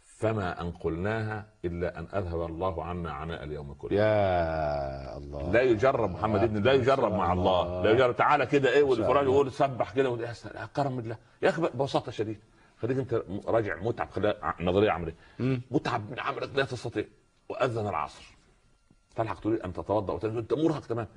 [SPEAKER 1] فما انقلناها إلا أن أذهب الله عنا عناء اليوم كله.
[SPEAKER 2] يا الله.
[SPEAKER 1] لا يجرب محمد ابن لا يجرب مع الله. لا يجرب تعالى كده إيه والقران يقول سبح كده يا كرم الله. يا أخي ببساطة شديدة. خليك انت راجع متعب نظرية عمليه. متعب من عملك لا تستطيع. وأذن العصر. تلحق تريد أن تتوضأ وتنزل أنت مرهق تمام.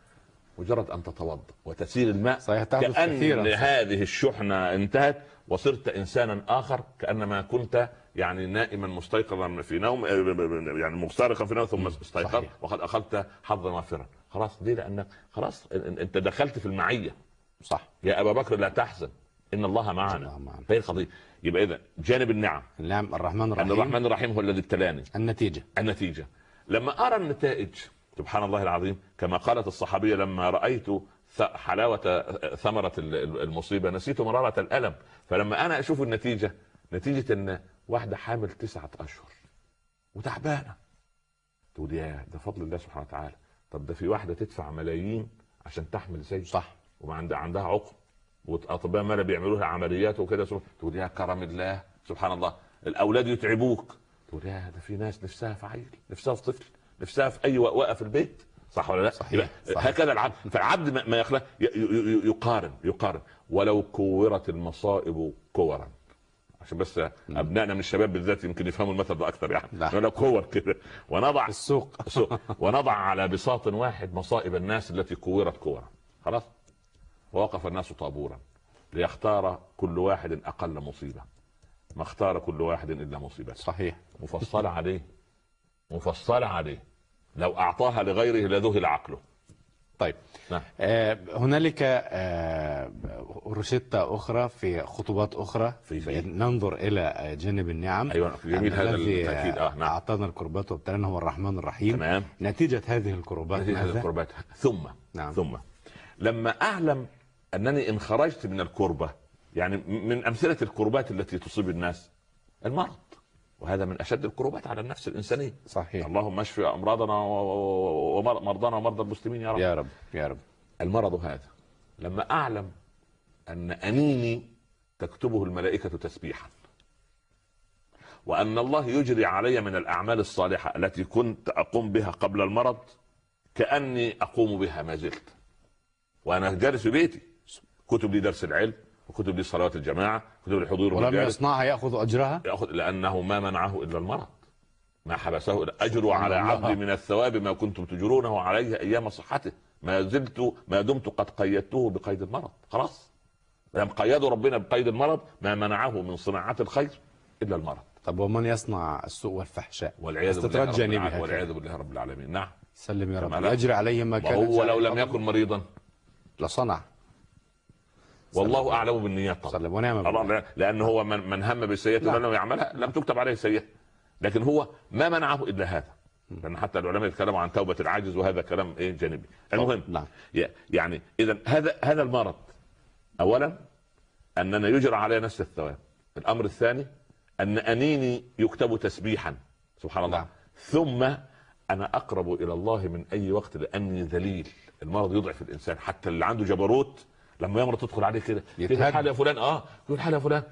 [SPEAKER 1] مجرد أن تتوضأ وتسيل الماء.
[SPEAKER 2] صحيح
[SPEAKER 1] كأن
[SPEAKER 2] كثيرا.
[SPEAKER 1] هذه الشحنة انتهت وصرت إنسانا آخر كأنما كنت يعني نائما مستيقظا في نوم يعني مسترقا في نوم ثم استيقظت
[SPEAKER 2] صحيح.
[SPEAKER 1] وقد أخذت حظا وافرا. خلاص دي لأنك خلاص أنت دخلت في المعية.
[SPEAKER 2] صح.
[SPEAKER 1] يا أبا بكر لا تحزن. إن الله معنا.
[SPEAKER 2] الله معنا.
[SPEAKER 1] يبقى إذا جانب النعم.
[SPEAKER 2] نعم الرحمن
[SPEAKER 1] أن
[SPEAKER 2] الرحيم.
[SPEAKER 1] الرحمن الرحيم هو الذي ابتلاني.
[SPEAKER 2] النتيجة.
[SPEAKER 1] النتيجة. لما أرى النتائج سبحان الله العظيم كما قالت الصحابية لما رأيت حلاوة ثمرة ال- ال- المصيبة نسيت مرارة الألم. فلما أنا أشوف النتيجة نتيجة أن واحدة حامل تسعة أشهر. وتعبانة. تقول يا ده فضل الله سبحانه وتعالى. طب ده في واحدة تدفع ملايين عشان تحمل زي
[SPEAKER 2] صح.
[SPEAKER 1] وما عندها عندها عقم. وأطباء مالا بيعملوا لها عمليات وكده. تقول يا كرم الله. سبحان الله. الأولاد يتعبوك. تقول يا ده في ناس نفسها في عيل نفسها في طفل نفسها في أي وقوقه في البيت. صح ولا لا؟
[SPEAKER 2] صحيح، صحيح.
[SPEAKER 1] هكذا العبد فالعبد ما- ما يخلق يقارن يقارن. ولو كورت المصائب كورا. عشان بس أبنائنا من الشباب بالذات يمكن يفهموا المثل ده أكثر يعني.
[SPEAKER 2] نعم.
[SPEAKER 1] ولو كور كده. ونضع
[SPEAKER 2] السوق.
[SPEAKER 1] سوء. ونضع على بساط واحد مصائب الناس التي كورت كورا. خلاص؟ ووقف الناس طابورا ليختار كل واحد أقل مصيبة ما اختار كل واحد إلا مصيبته
[SPEAKER 2] صحيح
[SPEAKER 1] مفصله عليه مفصله عليه لو أعطاها لغيره لذهل عقله
[SPEAKER 2] طيب
[SPEAKER 1] نعم.
[SPEAKER 2] آه هنالك آه روشتة أخرى في خطوات أخرى
[SPEAKER 1] في- في-
[SPEAKER 2] ننظر إلى جانب النعم
[SPEAKER 1] أيوة، جميل هذا
[SPEAKER 2] الذي
[SPEAKER 1] التأكيد. آه، نعم.
[SPEAKER 2] أعطانا القربات وابتلانا هو الرحمن الرحيم
[SPEAKER 1] تمام.
[SPEAKER 2] نتيجة هذه القربات
[SPEAKER 1] هذه هذه
[SPEAKER 2] ماذا؟
[SPEAKER 1] القربات ثم
[SPEAKER 2] نعم.
[SPEAKER 1] ثم لما أعلم أنني إن خرجت من الكربة يعني من أمثلة الكربات التي تصيب الناس المرض. وهذا من أشد الكربات على النفس الإنسانية.
[SPEAKER 2] صحيح.
[SPEAKER 1] اللهم اشف أمراضنا ومرضانا ومرضى المسلمين يا رب.
[SPEAKER 2] يا رب يا رب.
[SPEAKER 1] المرض هذا لما أعلم أن أنيني تكتبه الملائكة تسبيحا وأن الله يجري علي من الأعمال الصالحة التي كنت أقوم بها قبل المرض كأني أقوم بها ما زلت. وأنا جالس في بيتي. كتب لي درس العلم وكتب لي صلوات الجماعة كتب لي حضور
[SPEAKER 2] ولم يصنعها يأخذ أجرها؟
[SPEAKER 1] يأخذ لأنه ما منعه إلا المرض. ما حبسه إلا أجر على. عبدي من الثواب ما كنتم تجرونه عليه أيام صحته. ما زلت ما دمت قد قيدته بقيد المرض. خلاص. لم قيدوا ربنا بقيد المرض ما منعه من صناعة الخير إلا المرض.
[SPEAKER 2] طب ومن يصنع السوء والفحشاء؟
[SPEAKER 1] والعياذ بالله
[SPEAKER 2] هكذا.
[SPEAKER 1] والعياذ بالله رب العالمين. نعم.
[SPEAKER 2] سلم يا رب.
[SPEAKER 1] كما لا-
[SPEAKER 2] يجري عليه ما كان
[SPEAKER 1] وهو لو لم يكن مريضا.
[SPEAKER 2] لصنع.
[SPEAKER 1] والله أعلم بالنيات طبعا
[SPEAKER 2] ونعم
[SPEAKER 1] لأن هو من, من هم بالسيئه
[SPEAKER 2] نعم.
[SPEAKER 1] ولم يعملها. لم تكتب عليه سيئة. لكن هو ما منعه إلا هذا. لأن حتى العلماء يتكلموا عن توبة العاجز وهذا كلام إيه جانبي. المهم
[SPEAKER 2] نعم.
[SPEAKER 1] يعني إذا هذا هذا المرض. اولا أننا يجرى علي نفس الثواب. الأمر الثاني أن أنيني يكتب تسبيحا. سبحان الله.
[SPEAKER 2] نعم.
[SPEAKER 1] ثم أنا أقرب إلى الله من أي وقت لأني ذليل. المرض يضعف الإنسان. حتى اللي عنده جبروت لما يمرض تدخل عليه كده
[SPEAKER 2] يتهد.
[SPEAKER 1] الحال يا فلان آه. كيف الحال يا فلان.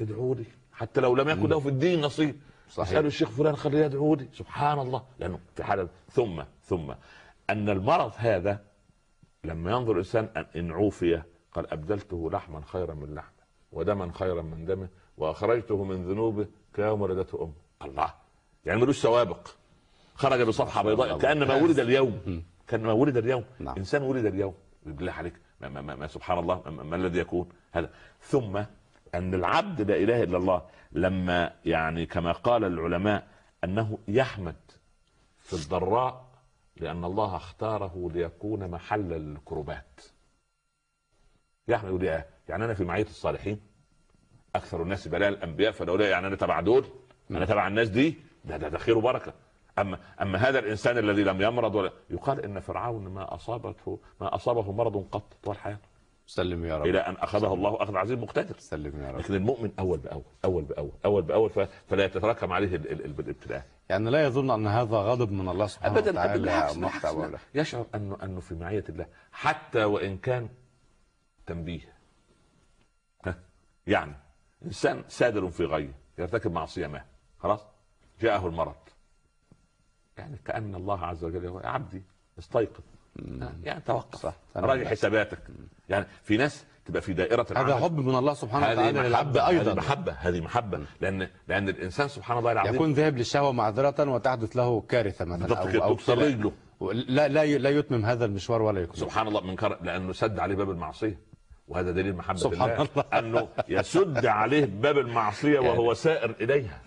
[SPEAKER 1] ادعوا لي حتى لو لم يكن له في الدين نصيب.
[SPEAKER 2] صحيح.
[SPEAKER 1] اسالوا الشيخ فلان خليه يدعو لي سبحان الله. لأنه في حالة ثم ثم. أن المرض هذا لما ينظر الإنسان أن عوفي قال أبدلته لحما خيرا من لحمه ودما خيرا من دمه وأخرجته من ذنوبه كيوم ولدته أمه. الله. يعني ملوش سوابق. خرج بصفحة بيضاء. كأنما ولد اليوم. كأنما ولد اليوم.
[SPEAKER 2] نعم.
[SPEAKER 1] إنسان ولد اليوم. بالله عليك. ما, ما, ما, ما سبحان الله ما, ما الذي يكون؟ هذا. ثم أن العبد لا إله إلا الله لما يعني كما قال العلماء أنه يحمد في الضراء لأن الله اختاره ليكون محل الكربات يحمد إيه؟ يعني أنا في معية الصالحين أكثر الناس بلاء الأنبياء فلو لا يعني أنا تبع دول أنا تبع الناس دي ده ده, ده خير وبركة. أما أما هذا الإنسان الذي لم يمرض ولا يقال إن فرعون ما اصابته ما أصابه مرض قط طول حياته.
[SPEAKER 2] سلم يا رب.
[SPEAKER 1] إلى أن أخذه الله أخذ عزيز مقتدر.
[SPEAKER 2] سلم يا رب.
[SPEAKER 1] لكن المؤمن أول بأول أول بأول أول بأول فلا يتراكم عليه ال- ال- ال- الابتلاء.
[SPEAKER 2] يعني لا يظن أن هذا غضب من الله سبحانه
[SPEAKER 1] ابدا
[SPEAKER 2] وتعالى
[SPEAKER 1] بالعكس بالعكس. يشعر انه أنه في معية الله. حتى وإن كان تنبيه. ها؟ يعني إنسان سادر في غيه يرتكب معصية ما. خلاص؟ جاءه المرض. يعني كأن الله عز وجل يقول يا عبدي استيقظ. يعني توقف.
[SPEAKER 2] صح.
[SPEAKER 1] راجع حساباتك. يعني في ناس تبقى في دائرة
[SPEAKER 2] هذا
[SPEAKER 1] العمل.
[SPEAKER 2] حب من الله سبحانه
[SPEAKER 1] هذه
[SPEAKER 2] وتعالى للعبد
[SPEAKER 1] هذه
[SPEAKER 2] أيضا.
[SPEAKER 1] محبة. هذه محبة. لأن لأن الإنسان سبحان الله العظيم
[SPEAKER 2] يكون ذهب للشهوة معذرة وتحدث له كارثة مثلا
[SPEAKER 1] كده.
[SPEAKER 2] أو
[SPEAKER 1] تكسر. رجله.
[SPEAKER 2] لا لا لا يتمم هذا المشوار ولا يكمل
[SPEAKER 1] سبحان الله من كر... لأنه سد عليه باب المعصية. وهذا دليل محبة
[SPEAKER 2] سبحان
[SPEAKER 1] الله,
[SPEAKER 2] الله.
[SPEAKER 1] أنه يسد عليه باب المعصية وهو سائر إليها.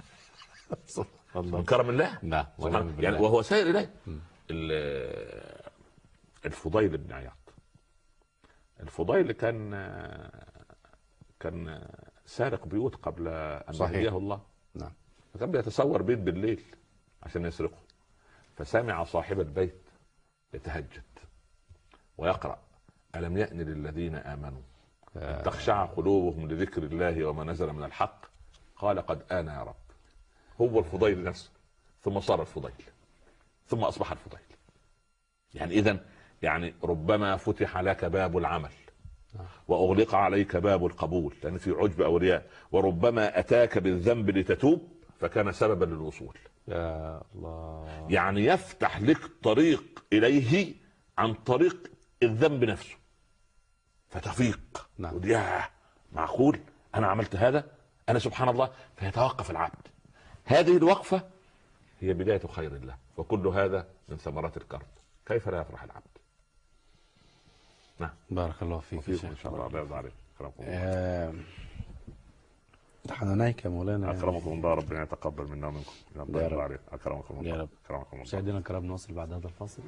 [SPEAKER 1] من كرم الله؟
[SPEAKER 2] نعم
[SPEAKER 1] الله. يعني وهو سائر إليه. ال- الفضيل بن عياض الفضيل كان كان سارق بيوت قبل أن
[SPEAKER 2] صحيح.
[SPEAKER 1] يهديه الله.
[SPEAKER 2] نعم.
[SPEAKER 1] فكان بيتصور بيت بالليل عشان يسرقه. فسمع صاحب البيت يتهجد ويقرأ ألم يأن للذين آمنوا أن تخشع قلوبهم لذكر الله وما نزل من الحق؟ قال قد آن يا رب هو الفضيل نفسه ثم صار الفضيل ثم أصبح الفضيل. يعني إذا يعني ربما فتح لك باب العمل وأغلق عليك باب القبول لأن في عجب أولياء وربما أتاك بالذنب لتتوب فكان سببا للوصول.
[SPEAKER 2] يا الله.
[SPEAKER 1] يعني يفتح لك طريق إليه عن طريق الذنب نفسه. فتفيق.
[SPEAKER 2] نعم.
[SPEAKER 1] ياه معقول؟ أنا عملت هذا؟ أنا سبحان الله. فيتوقف العبد. هذه الوقفة هي بداية خير الله وكل هذا من ثمرات الكرب. كيف لا يفرح العبد؟ نعم.
[SPEAKER 2] بارك الله فيك شيخ.
[SPEAKER 1] إن شاء الله. الله يرضى عليك. كرمكم الله.
[SPEAKER 2] آه، حنانيك يا مولانا.
[SPEAKER 1] أكرمكم الله ربنا يتقبل منا ومنكم. يا يرضى
[SPEAKER 2] رب.
[SPEAKER 1] عليك. أكرمكم الله.
[SPEAKER 2] يا رب.
[SPEAKER 1] أكرمكم الله.
[SPEAKER 2] مشاهدينا الكرام نواصل بعد هذا الفاصل.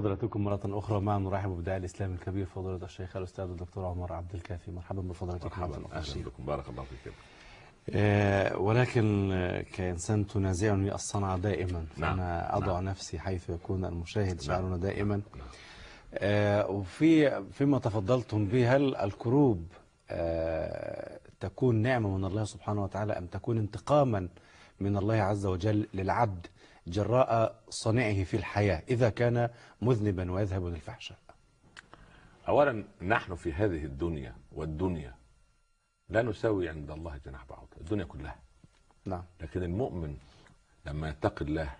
[SPEAKER 2] بحضراتكم مرة أخرى. معنا نرحب بداعي الإسلام الكبير فضيلة الشيخ الأستاذ الدكتور عمر عبد الكافي. مرحبا بفضيلتكم مرة
[SPEAKER 1] مرحبا.
[SPEAKER 2] شيخ.
[SPEAKER 1] بكم. بارك الله فيكم
[SPEAKER 2] آه، ولكن كإنسان تنازعني الصنعة دائما.
[SPEAKER 1] نعم،
[SPEAKER 2] فأنا أضع
[SPEAKER 1] نعم.
[SPEAKER 2] نفسي حيث يكون المشاهد شعرنا دائما.
[SPEAKER 1] نعم.
[SPEAKER 2] آه، وفي فيما تفضلتم به هل الكروب آه، تكون نعمة من الله سبحانه وتعالى أم تكون انتقاما من الله عز وجل للعبد؟ جراء صنعه في الحياة إذا كان مذنبا ويذهب للفحشاء.
[SPEAKER 1] اولا نحن في هذه الدنيا والدنيا لا نساوي عند الله جناح بعوض الدنيا كلها.
[SPEAKER 2] نعم.
[SPEAKER 1] لكن المؤمن لما يتقي الله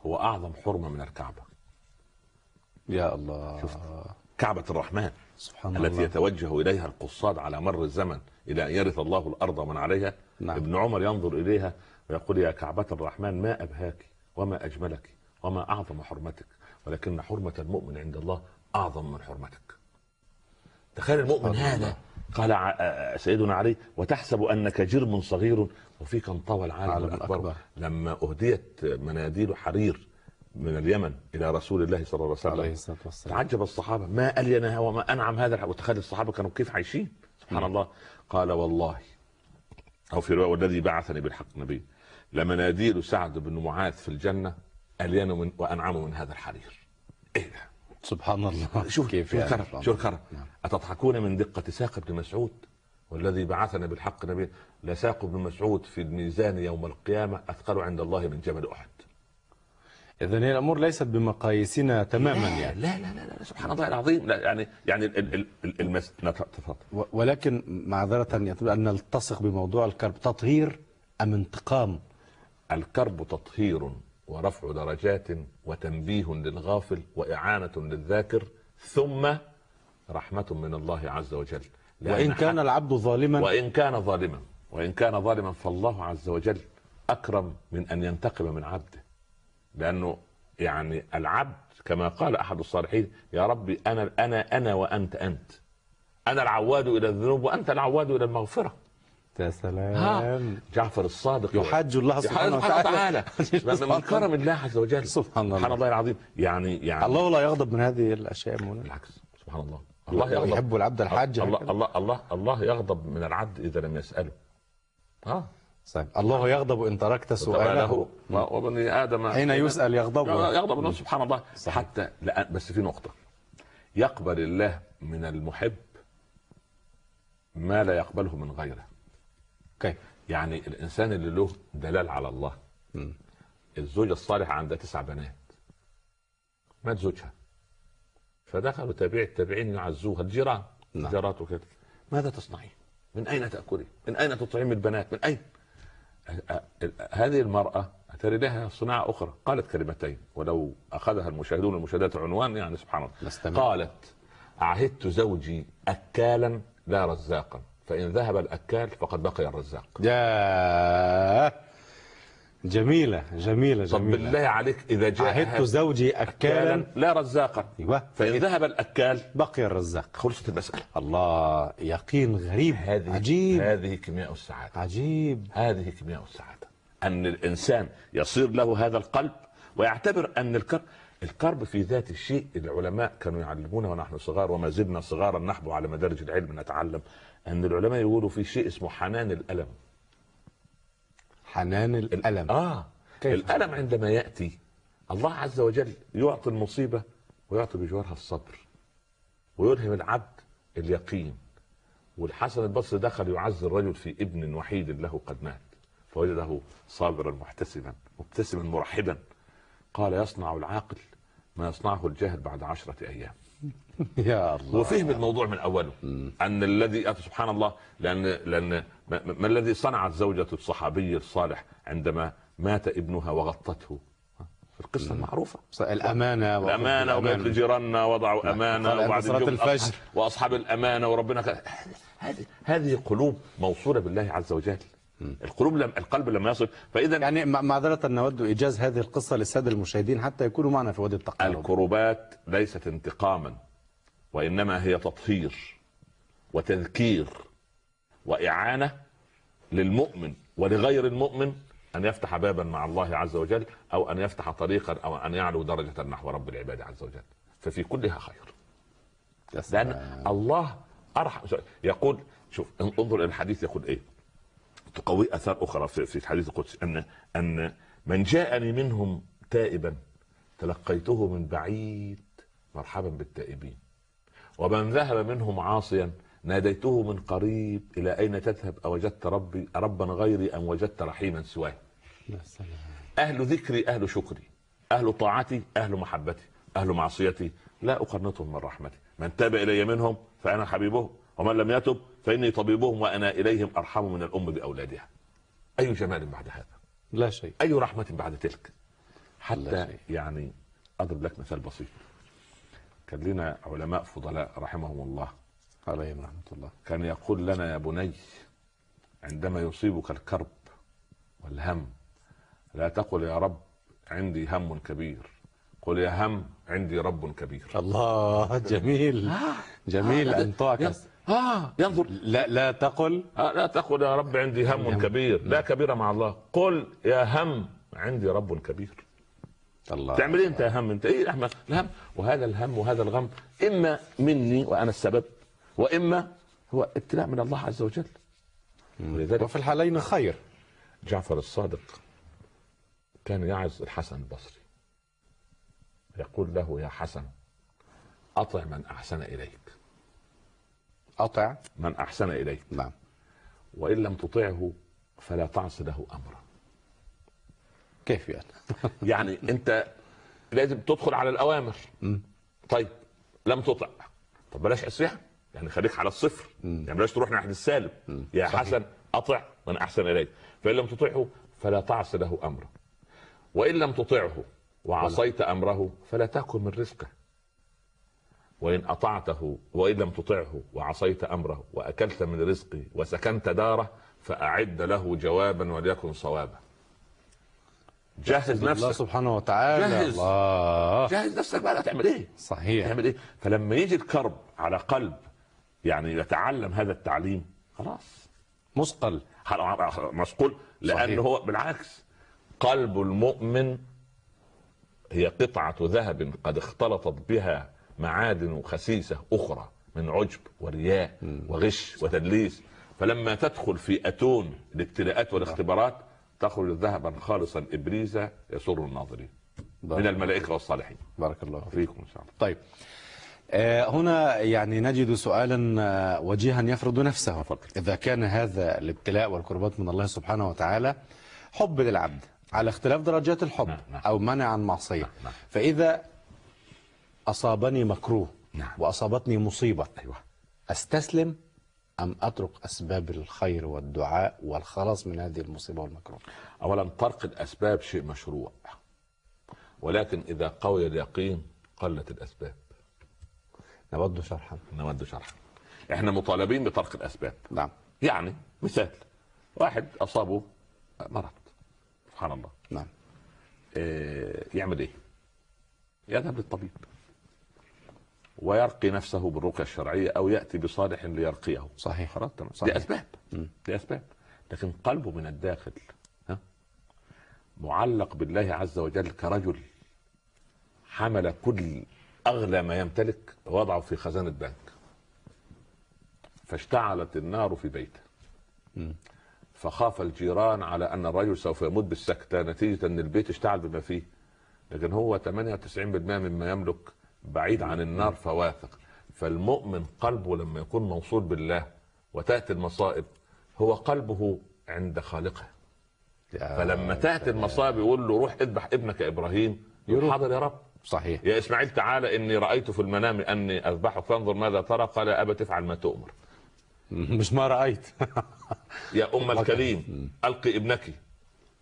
[SPEAKER 1] هو أعظم حرمة من الكعبة.
[SPEAKER 2] يا الله.
[SPEAKER 1] شفت. كعبة الرحمن
[SPEAKER 2] سبحان
[SPEAKER 1] التي
[SPEAKER 2] الله.
[SPEAKER 1] يتوجه إليها القصاد على مر الزمن إلى أن يرث الله الأرض ومن عليها.
[SPEAKER 2] نعم.
[SPEAKER 1] ابن عمر ينظر إليها ويقول يا كعبة الرحمن ما أبهاك وما أجملك وما أعظم حرمتك ولكن حرمة المؤمن عند الله أعظم من حرمتك. تخيل المؤمن هذا. قال ع- آه، سيدنا علي وتحسب أنك جرم صغير وفيك انطوى العالم
[SPEAKER 2] العالم
[SPEAKER 1] الأكبر.
[SPEAKER 2] الأكبر.
[SPEAKER 1] لما أهديت مناديل حرير من اليمن إلى رسول الله صلى الله عليه وسلم تعجب الصحابة. ما الينها وما أنعم هذا وتخيل الصحابة كانوا كيف عايشين. سبحان الله. قال والله أو في رواية والذي بعثني بالحق نبي. لمناديل سعد بن معاذ في الجنة الين من وأنعم من هذا الحرير. إيه. ده
[SPEAKER 2] سبحان الله.
[SPEAKER 1] شوف
[SPEAKER 2] كيف
[SPEAKER 1] شوف
[SPEAKER 2] يعني؟
[SPEAKER 1] الكرم. الكرم.
[SPEAKER 2] نعم.
[SPEAKER 1] أتضحكون من دقة ساق ابن مسعود؟ والذي بعثنا بالحق نبي لساق ابن مسعود في الميزان يوم القيامة أثقل عند الله من جبل أحد.
[SPEAKER 2] إذن هي الأمور ليست بمقاييسنا تماما
[SPEAKER 1] لا
[SPEAKER 2] يعني.
[SPEAKER 1] لا لا, لا, لا سبحان الله العظيم. لا يعني يعني ال- ال- ال- المس... تفضل
[SPEAKER 2] ولكن معذرة أن نلتصق بموضوع الكرب تطهير أم انتقام
[SPEAKER 1] الكرب تطهير ورفع درجات وتنبيه للغافل وإعانة للذاكر ثم رحمة من الله عز وجل.
[SPEAKER 2] وإن كان العبد ظالما
[SPEAKER 1] وإن كان ظالما وإن كان ظالما فالله عز وجل أكرم من أن ينتقم من عبده. لأنه يعني العبد كما قال أحد الصالحين يا ربي أنا أنا أنا وأنت أنت. أنا العواد إلى الذنوب وأنت العواد إلى المغفرة.
[SPEAKER 2] يا
[SPEAKER 1] ها.
[SPEAKER 2] سلام
[SPEAKER 1] جعفر الصادق
[SPEAKER 2] يحاج الله سبحانه وتعالى.
[SPEAKER 1] من كرم الله. عز وجل.
[SPEAKER 2] سبحان الله.
[SPEAKER 1] سبحان الله العظيم. يعني يعني
[SPEAKER 2] الله لا يغضب من هذه الأشياء يا مولانا.
[SPEAKER 1] بالعكس. سبحان الله. الله يغضب.
[SPEAKER 2] يحب العبد الحاج.
[SPEAKER 1] الله. الله الله الله يغضب من العبد إذا لم يسأله. ها؟
[SPEAKER 2] صحيح. الله يغضب إن تركت سؤاله.
[SPEAKER 1] سؤاله وبني آدم.
[SPEAKER 2] حين يسأل يغضب
[SPEAKER 1] يغضب الله سبحان الله.
[SPEAKER 2] صحيح.
[SPEAKER 1] حتى لا بس في نقطة. يقبل الله من المحب ما لا يقبله من غيره.
[SPEAKER 2] كيف
[SPEAKER 1] يعني الإنسان اللي له دلال على الله
[SPEAKER 2] مم.
[SPEAKER 1] الزوجه الصالحه عندها تسع بنات مات زوجها فدخلوا تابعي التابعين يعزوها الجيران
[SPEAKER 2] نعم.
[SPEAKER 1] جارات وكده ماذا تصنعين؟ من أين تأكلين؟ من أين تطعمين البنات؟ من أين؟ هذه المرأة أتري لها صناعة أخرى قالت كلمتين ولو أخذها المشاهدون المشاهدات عنوان يعني سبحان الله. قالت عهدت زوجي أكالا لا رزاقا فإن ذهب الأكال فقد بقي الرزاق.
[SPEAKER 2] يا جميلة جميلة
[SPEAKER 1] طب
[SPEAKER 2] جميلة.
[SPEAKER 1] بالله عليك إذا جاء
[SPEAKER 2] عهدت زوجي أكالا
[SPEAKER 1] لا رزاقا.
[SPEAKER 2] أيوة.
[SPEAKER 1] فإن ذهب الأكال
[SPEAKER 2] بقي الرزاق.
[SPEAKER 1] خلصت المسألة.
[SPEAKER 2] الله يقين غريب
[SPEAKER 1] هذه
[SPEAKER 2] عجيب.
[SPEAKER 1] هذه كيمياء السعادة.
[SPEAKER 2] عجيب.
[SPEAKER 1] هذه كيمياء السعادة. أن الإنسان يصير له هذا القلب ويعتبر أن الكرب الكرب في ذات الشيء العلماء كانوا يعلمونا ونحن صغار وما زلنا صغارا نحبو على مدارج العلم نتعلم. أن العلماء يقولوا في شيء اسمه حنان الألم.
[SPEAKER 2] حنان الألم.
[SPEAKER 1] آه.
[SPEAKER 2] كيف؟
[SPEAKER 1] الألم عندما يأتي الله عز وجل يعطي المصيبة ويعطي بجوارها الصبر ويلهم العبد اليقين. والحسن البصري دخل يعزي الرجل في ابن وحيد له قد مات فوجده صابرا محتسبا مبتسما مرحبا. قال يصنع العاقل ما يصنعه الجاهل بعد عشرة أيام.
[SPEAKER 2] يا الله.
[SPEAKER 1] وفهم الموضوع من أوله أن الذي أتى سبحان الله لأن لأن ما, الذي صنعت زوجة الصحابي الصالح عندما مات ابنها وغطته. في القصة المعروفه
[SPEAKER 2] الأمانة
[SPEAKER 1] الأمانة وقالت لجيراننا وضعوا
[SPEAKER 2] أمانة
[SPEAKER 1] وبعد
[SPEAKER 2] الفجر.
[SPEAKER 1] وأصحاب الأمانة وربنا هذه هذه قلوب موصولة بالله عز وجل. القلوب لم القلب لما يصل. فإذا
[SPEAKER 2] يعني مع- معذرة نود إيجاز هذه القصة للسادة المشاهدين حتى يكونوا معنا في وادي التقارب
[SPEAKER 1] الكروبات ليست انتقاما وإنما هي تطهير وتذكير وإعانة للمؤمن ولغير المؤمن أن يفتح بابا مع الله عز وجل أو أن يفتح طريقا أو أن يعلو درجة نحو رب العباد عز وجل. ففي كلها خير. لأن الله ارحم يقول شوف انظر إلى الحديث يقول إيه؟ تقوي آثار أخرى في في الحديث القدسي. ان أن من جاءني منهم تائبا تلقيته من بعيد مرحبا بالتائبين. ومن ذهب منهم عاصيا ناديته من قريب إلى أين تذهب؟ أوجدت ربي ربا غيري أم وجدت رحيما سواه. أهل ذكري أهل شكري أهل طاعتي أهل محبتي أهل معصيتي. لا أقنطهم من رحمتي. من تاب إلي منهم فأنا حبيبهم ومن لم يتب فإني طبيبهم وأنا إليهم أرحم من الأم بأولادها. أي جمال بعد هذا؟
[SPEAKER 2] لا شيء.
[SPEAKER 1] أي رحمة بعد تلك؟
[SPEAKER 2] لا
[SPEAKER 1] حتى
[SPEAKER 2] شيء.
[SPEAKER 1] يعني أضرب لك مثال بسيط. كان لنا علماء فضلاء رحمهم الله.
[SPEAKER 2] عليهم رحمة الله.
[SPEAKER 1] كان يقول لنا يا بني عندما يصيبك الكرب والهم لا تقل يا رب عندي هم كبير. قل يا هم عندي رب كبير.
[SPEAKER 2] الله جميل. جميل
[SPEAKER 1] آه،
[SPEAKER 2] أن تعكس.
[SPEAKER 1] آه ينظر.
[SPEAKER 2] لا لا تقل.
[SPEAKER 1] آه لا تقل يا رب عندي هم كبير. لا كبير مع الله. قل يا هم عندي رب كبير.
[SPEAKER 2] الله.
[SPEAKER 1] تعمل إيه أنت يا هم؟ أنت إيه الهم الهم. وهذا الهم وهذا الغم إما مني وأنا السبب وإما هو ابتلاء من الله عز وجل. ولذلك
[SPEAKER 2] وفي الحالين خير.
[SPEAKER 1] جعفر الصادق كان يعظ الحسن البصري. يقول له يا حسن أطع من أحسن إليك.
[SPEAKER 2] أطع.
[SPEAKER 1] من أحسن اليك
[SPEAKER 2] نعم.
[SPEAKER 1] وإن لم تطعه فلا تعص له أمرا.
[SPEAKER 2] كيف يعني؟
[SPEAKER 1] يعني أنت لازم تدخل على الأوامر. طيب لم تطع. طب بلاش عصيان يعني خليك على الصفر. يعني بلاش تروح ناحية السالب. يا
[SPEAKER 2] صحيح.
[SPEAKER 1] حسن أطع. من أحسن اليك فإن لم تطعه فلا تعص له امره وإن لم تطعه وعصيت أمره فلا تأكل من رزقه. وإن أطعته وإن لم تطعه وعصيت أمره وأكلت من رزقه وسكنت داره فأعد له جوابا وليكن صوابا. جهز
[SPEAKER 2] الله
[SPEAKER 1] نفسك.
[SPEAKER 2] سبحانه وتعالى.
[SPEAKER 1] جهز.
[SPEAKER 2] الله.
[SPEAKER 1] جهز نفسك بقى تعمل إيه؟
[SPEAKER 2] صحيح.
[SPEAKER 1] تعمل إيه؟ فلما يجي الكرب على قلب يعني يتعلم هذا التعليم خلاص.
[SPEAKER 2] مثقل.
[SPEAKER 1] مسقول
[SPEAKER 2] لأنه.
[SPEAKER 1] هو بالعكس قلب المؤمن هي قطعة ذهب قد اختلطت بها معادن خسيسة أخرى من عجب ورياء وغش وتدليس. فلما تدخل في أتون الابتلاءات والاختبارات تخرج ذهبا خالصا إبريزا يسر الناظرين من الملائكة والصالحين.
[SPEAKER 2] بارك الله فيك.
[SPEAKER 1] فيكم إن شاء الله.
[SPEAKER 2] طيب. آه، هنا يعني نجد سؤالا آه، وجيها يفرض نفسه. إذا كان هذا الابتلاء والقربات من الله سبحانه وتعالى حب للعبد على اختلاف درجات الحب
[SPEAKER 1] نعم، نعم.
[SPEAKER 2] أو منع عن معصية.
[SPEAKER 1] نعم.
[SPEAKER 2] فإذا أصابني مكروه
[SPEAKER 1] نعم.
[SPEAKER 2] وأصابتني مصيبة.
[SPEAKER 1] أيوه.
[SPEAKER 2] أستسلم أم أترك أسباب الخير والدعاء والخلاص من هذه المصيبة والمكروه؟
[SPEAKER 1] اولا طرق الأسباب شيء مشروع ولكن إذا قوي اليقين قلت الأسباب.
[SPEAKER 2] نود شرحا.
[SPEAKER 1] نود شرحا. إحنا مطالبين بطرق الأسباب.
[SPEAKER 2] نعم.
[SPEAKER 1] يعني مثال واحد أصابه مرض. سبحان الله.
[SPEAKER 2] نعم.
[SPEAKER 1] إيه يعمل إيه؟ يذهب للطبيب. ويرقي نفسه بالرقية الشرعية أو يأتي بصالح ليرقيه.
[SPEAKER 2] صحيح.
[SPEAKER 1] خلاص تمام
[SPEAKER 2] صحيح.
[SPEAKER 1] دي اسباب دي اسباب لكن قلبه من الداخل ها؟ معلق بالله عز وجل كرجل حمل كل أغلى ما يمتلك وضعه في خزانه بنك فاشتعلت النار في بيته. فخاف الجيران على أن الرجل سوف يموت بالسكته نتيجة إن البيت اشتعل بما فيه. لكن هو 98% مما يملك بعيد عن النار فواثق. فالمؤمن قلبه لما يكون موصول بالله وتأتي المصائب هو قلبه عند خالقه. فلما تأتي المصائب يقول له روح اذبح ابنك إبراهيم. يقول. حاضر يا رب.
[SPEAKER 2] صحيح.
[SPEAKER 1] يا إسماعيل تعالى إني رأيت في المنام أني أذبحك فانظر ماذا ترى. قال يا أبا تفعل ما تؤمر.
[SPEAKER 2] مش ما رأيت.
[SPEAKER 1] يا أم الكريم ألقي ابنك.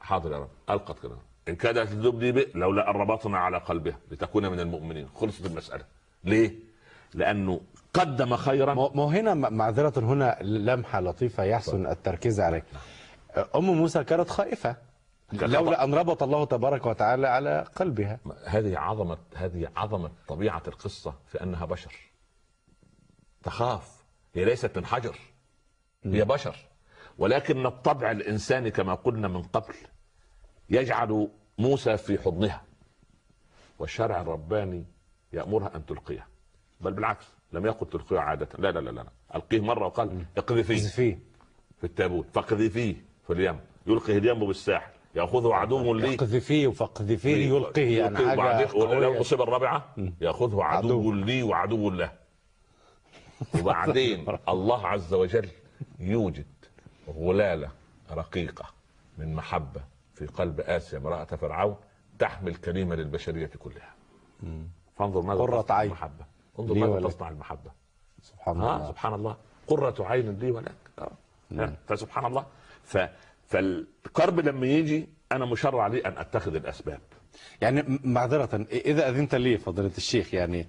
[SPEAKER 1] حاضر يا رب. القت كده. إن كادت تذبني به لولا أن ربطنا على قلبها لتكون من المؤمنين. خلصت المسألة. ليه؟ لأنه قدم خيرا.
[SPEAKER 2] ما هنا معذرة هنا لمحة لطيفة يحسن التركيز عليه أم موسى كانت خائفة. لولا أن ربط الله تبارك وتعالى على قلبها.
[SPEAKER 1] هذه عظمه هذه عظمة طبيعة القصة في أنها بشر. تخاف. هي ليست من حجر. هي بشر. ولكن الطبع الإنساني كما قلنا من قبل يجعل موسى في حضنها. والشرع الرباني يأمرها أن تلقيه. بل بالعكس لم يقل تلقيه عادة. لا لا لا لا ألقيه مرة وقال اقذفيه
[SPEAKER 2] فيه.
[SPEAKER 1] في التابوت. فاقذفيه في اليم. يلقي اليم بالساحل يأخذه عدو لي.
[SPEAKER 2] اقذفيه فاقذفيه يلقيه. يعني
[SPEAKER 1] يلقيه وبعدين ولو. تصيب الرابعة؟ يأخذه عدو
[SPEAKER 2] عدو.
[SPEAKER 1] لي وعدو له. وبعدين الله عز وجل يوجد غلالة رقيقة من محبة في قلب آسيا امرأة فرعون تحمل كلمه للبشرية كلها. فانظر ماذا
[SPEAKER 2] قرة
[SPEAKER 1] تصنع
[SPEAKER 2] عين.
[SPEAKER 1] المحبة. انظر ماذا. تصنع المحبة.
[SPEAKER 2] سبحان
[SPEAKER 1] ها؟
[SPEAKER 2] الله.
[SPEAKER 1] سبحان الله. قرة عين لي ولك. آه. فسبحان الله. ف فالقرب لما يجي أنا مشرع لي أن أتخذ الأسباب.
[SPEAKER 2] يعني معذرة إذا أذنت لي فضيلة الشيخ يعني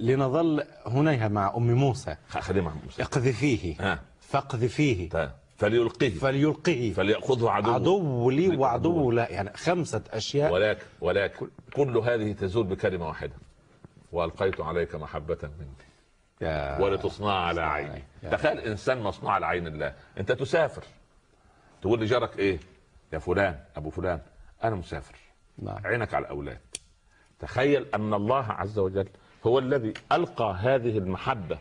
[SPEAKER 2] لنظل هنا مع أم موسى.
[SPEAKER 1] خليه مع موسى.
[SPEAKER 2] اقذفيه. فاقذفيه.
[SPEAKER 1] فليلقيه.
[SPEAKER 2] فليلقيه.
[SPEAKER 1] فليأخذه عدو
[SPEAKER 2] عدو لي
[SPEAKER 1] عدو.
[SPEAKER 2] وعدو لا يعني خمسة أشياء.
[SPEAKER 1] ولكن ولكن كل هذه تزول بكلمة واحدة. وألقيت عليك محبة مني.
[SPEAKER 2] يا
[SPEAKER 1] ولتصنع على عيني. تخيل إنسان مصنوع على عين الله. أنت تسافر. تقول لجارك إيه؟ يا فلان أبو فلان أنا مسافر.
[SPEAKER 2] نعم.
[SPEAKER 1] عينك على الأولاد. تخيل أن الله عز وجل هو الذي ألقى هذه المحبة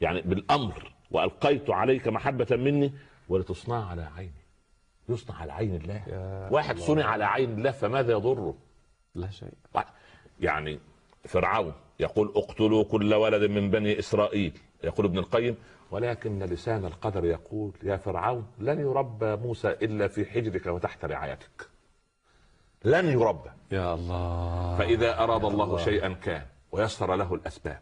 [SPEAKER 1] يعني بالأمر وألقيت عليك محبة مني ولتصنع على عيني. يصنع على عين الله. واحد صنع على عين الله فماذا يضره؟
[SPEAKER 2] لا شيء.
[SPEAKER 1] يعني فرعون يقول اقتلوا كل ولد من بني إسرائيل. يقول ابن القيم ولكن لسان القدر يقول يا فرعون لن يربى موسى إلا في حجرك وتحت رعايتك. لن يربى
[SPEAKER 2] يا الله.
[SPEAKER 1] فإذا أراد الله
[SPEAKER 2] الله.
[SPEAKER 1] شيئا كان ويسر له الأسباب.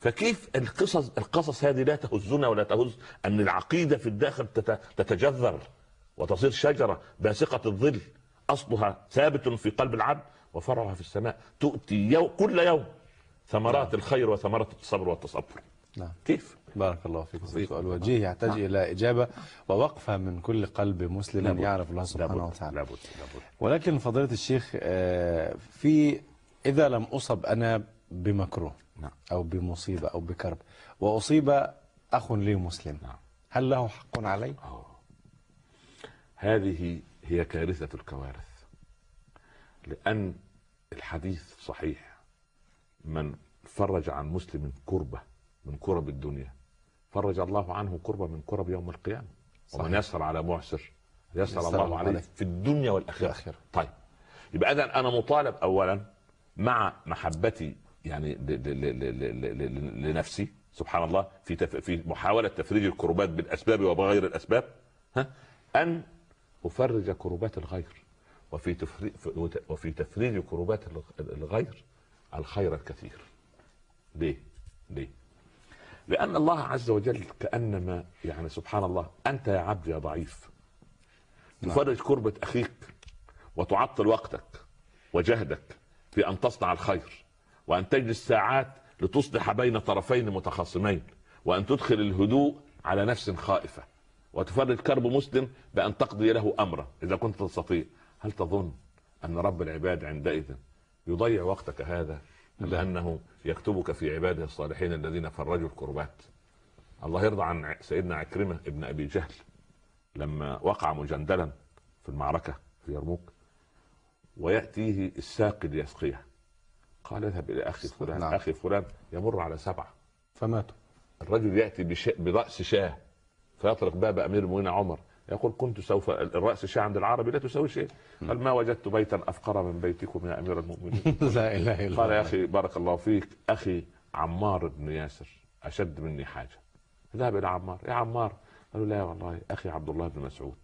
[SPEAKER 1] فكيف القصص القصص هذه لا تهزنا ولا تهز أن العقيدة في الداخل تت- تتجذر وتصير شجرة باسقة الظل أصلها ثابت في قلب العبد وفرعها في السماء تؤتي يوم كل يوم ثمرات الخير وثمرات الصبر والتصبر.
[SPEAKER 2] نعم.
[SPEAKER 1] كيف؟
[SPEAKER 2] بارك الله فيك. سؤال وجيه يحتاج إلى إجابة ووقفة من كل قلب مسلم
[SPEAKER 1] لابد.
[SPEAKER 2] يعرف الله سبحانه
[SPEAKER 1] لابد
[SPEAKER 2] وتعالى.
[SPEAKER 1] لابد. لابد.
[SPEAKER 2] ولكن فضيلة الشيخ آه، في إذا لم أصب أنا بمكروه
[SPEAKER 1] نعم.
[SPEAKER 2] أو بمصيبة أو بكرب وأصيب أخ لي مسلم
[SPEAKER 1] نعم.
[SPEAKER 2] هل له حق علي؟
[SPEAKER 1] آه. هذه هي كارثة الكوارث لأن الحديث صحيح من فرج عن مسلم كربة من كرب الدنيا فرج الله عنه كربة من كرب يوم القيامة ومن
[SPEAKER 2] صحيح.
[SPEAKER 1] يسر على معسر يسر
[SPEAKER 2] يسر
[SPEAKER 1] الله
[SPEAKER 2] عليه.
[SPEAKER 1] في الدنيا والآخرة
[SPEAKER 2] الآخرة.
[SPEAKER 1] طيب يبقى إذا أنا مطالب أولا مع محبتي يعني لنفسي سبحان الله في تف... في محاولة تفريج الكربات بالأسباب وبغير الأسباب ها أن أفرج كربات الغير. وفي تفريج وفي تفريج كربات الغ- الغير الخير الكثير. ليه؟ ليه؟ لأن الله عز وجل كأنما يعني سبحان الله أنت يا عبد يا ضعيف. تفرج كربة أخيك وتعطل وقتك وجهدك في أن تصنع الخير. وأن تجلس ساعات لتصلح بين طرفين متخاصمين وأن تدخل الهدوء على نفس خائفة. وتفرج كرب مسلم بأن تقضي له أمره إذا كنت تستطيع. هل تظن أن رب العباد عندئذ يضيع وقتك هذا؟ أم
[SPEAKER 2] لا.
[SPEAKER 1] أنه يكتبك في عباده الصالحين الذين فرجوا الكربات؟ الله يرضى عن سيدنا عكرمة ابن أبي جهل لما وقع مجندلا في المعركة في يرموك ويأتيه الساقي ليسقيه. قال اذهب إلى أخي فلان
[SPEAKER 2] نعم.
[SPEAKER 1] أخي فلان يمر على سبعة.
[SPEAKER 2] فماتوا
[SPEAKER 1] الرجل يأتي بش... برأس شاة فيطرق باب أمير المؤمنين عمر يقول كنت سوف الرأس شاة عند العربي لا تساوي شيء. قال ما وجدت بيتا أفقر من بيتكم يا أمير المؤمنين.
[SPEAKER 2] لا إله إلا
[SPEAKER 1] قال يا أخي بارك الله فيك أخي عمار بن ياسر أشد مني حاجة. ذهب إلى عمار يا عمار. قالوا لا والله أخي عبد الله بن مسعود.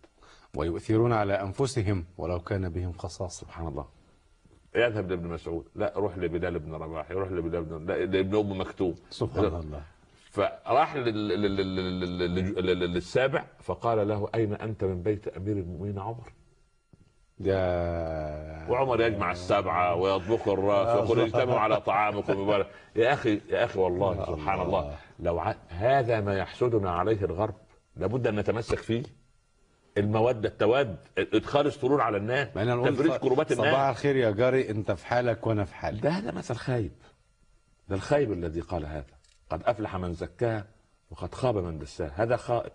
[SPEAKER 2] ويؤثرون على أنفسهم ولو كان بهم خصاصة.
[SPEAKER 1] سبحان الله. يذهب لابن مسعود لا روح لبلال بن رباح يروح لبلال بن لا لابن ام مكتوم
[SPEAKER 2] سبحان الله
[SPEAKER 1] فراح لل- لل- لل- لل- لل- للسابع فقال له اين انت من بيت امير المؤمنين عمر
[SPEAKER 2] يا
[SPEAKER 1] وعمر يجمع السبعه ويطبخ الراس ويقول اجتمعوا على طعامكم. يا أخي يا أخي والله سبحان
[SPEAKER 2] الله.
[SPEAKER 1] الله لو ع... هذا ما يحسدنا عليه الغرب لابد ان نتمسك فيه الموده التواد إدخال السرور على الناس تفريج كربات
[SPEAKER 2] صباح
[SPEAKER 1] الناس.
[SPEAKER 2] الخير يا جاري أنت في حالك وأنا في حالي.
[SPEAKER 1] ده هذا مثل خايب. ده الخايب الذي قال هذا. قد أفلح من زكاها وقد خاب من دساها هذا خائب.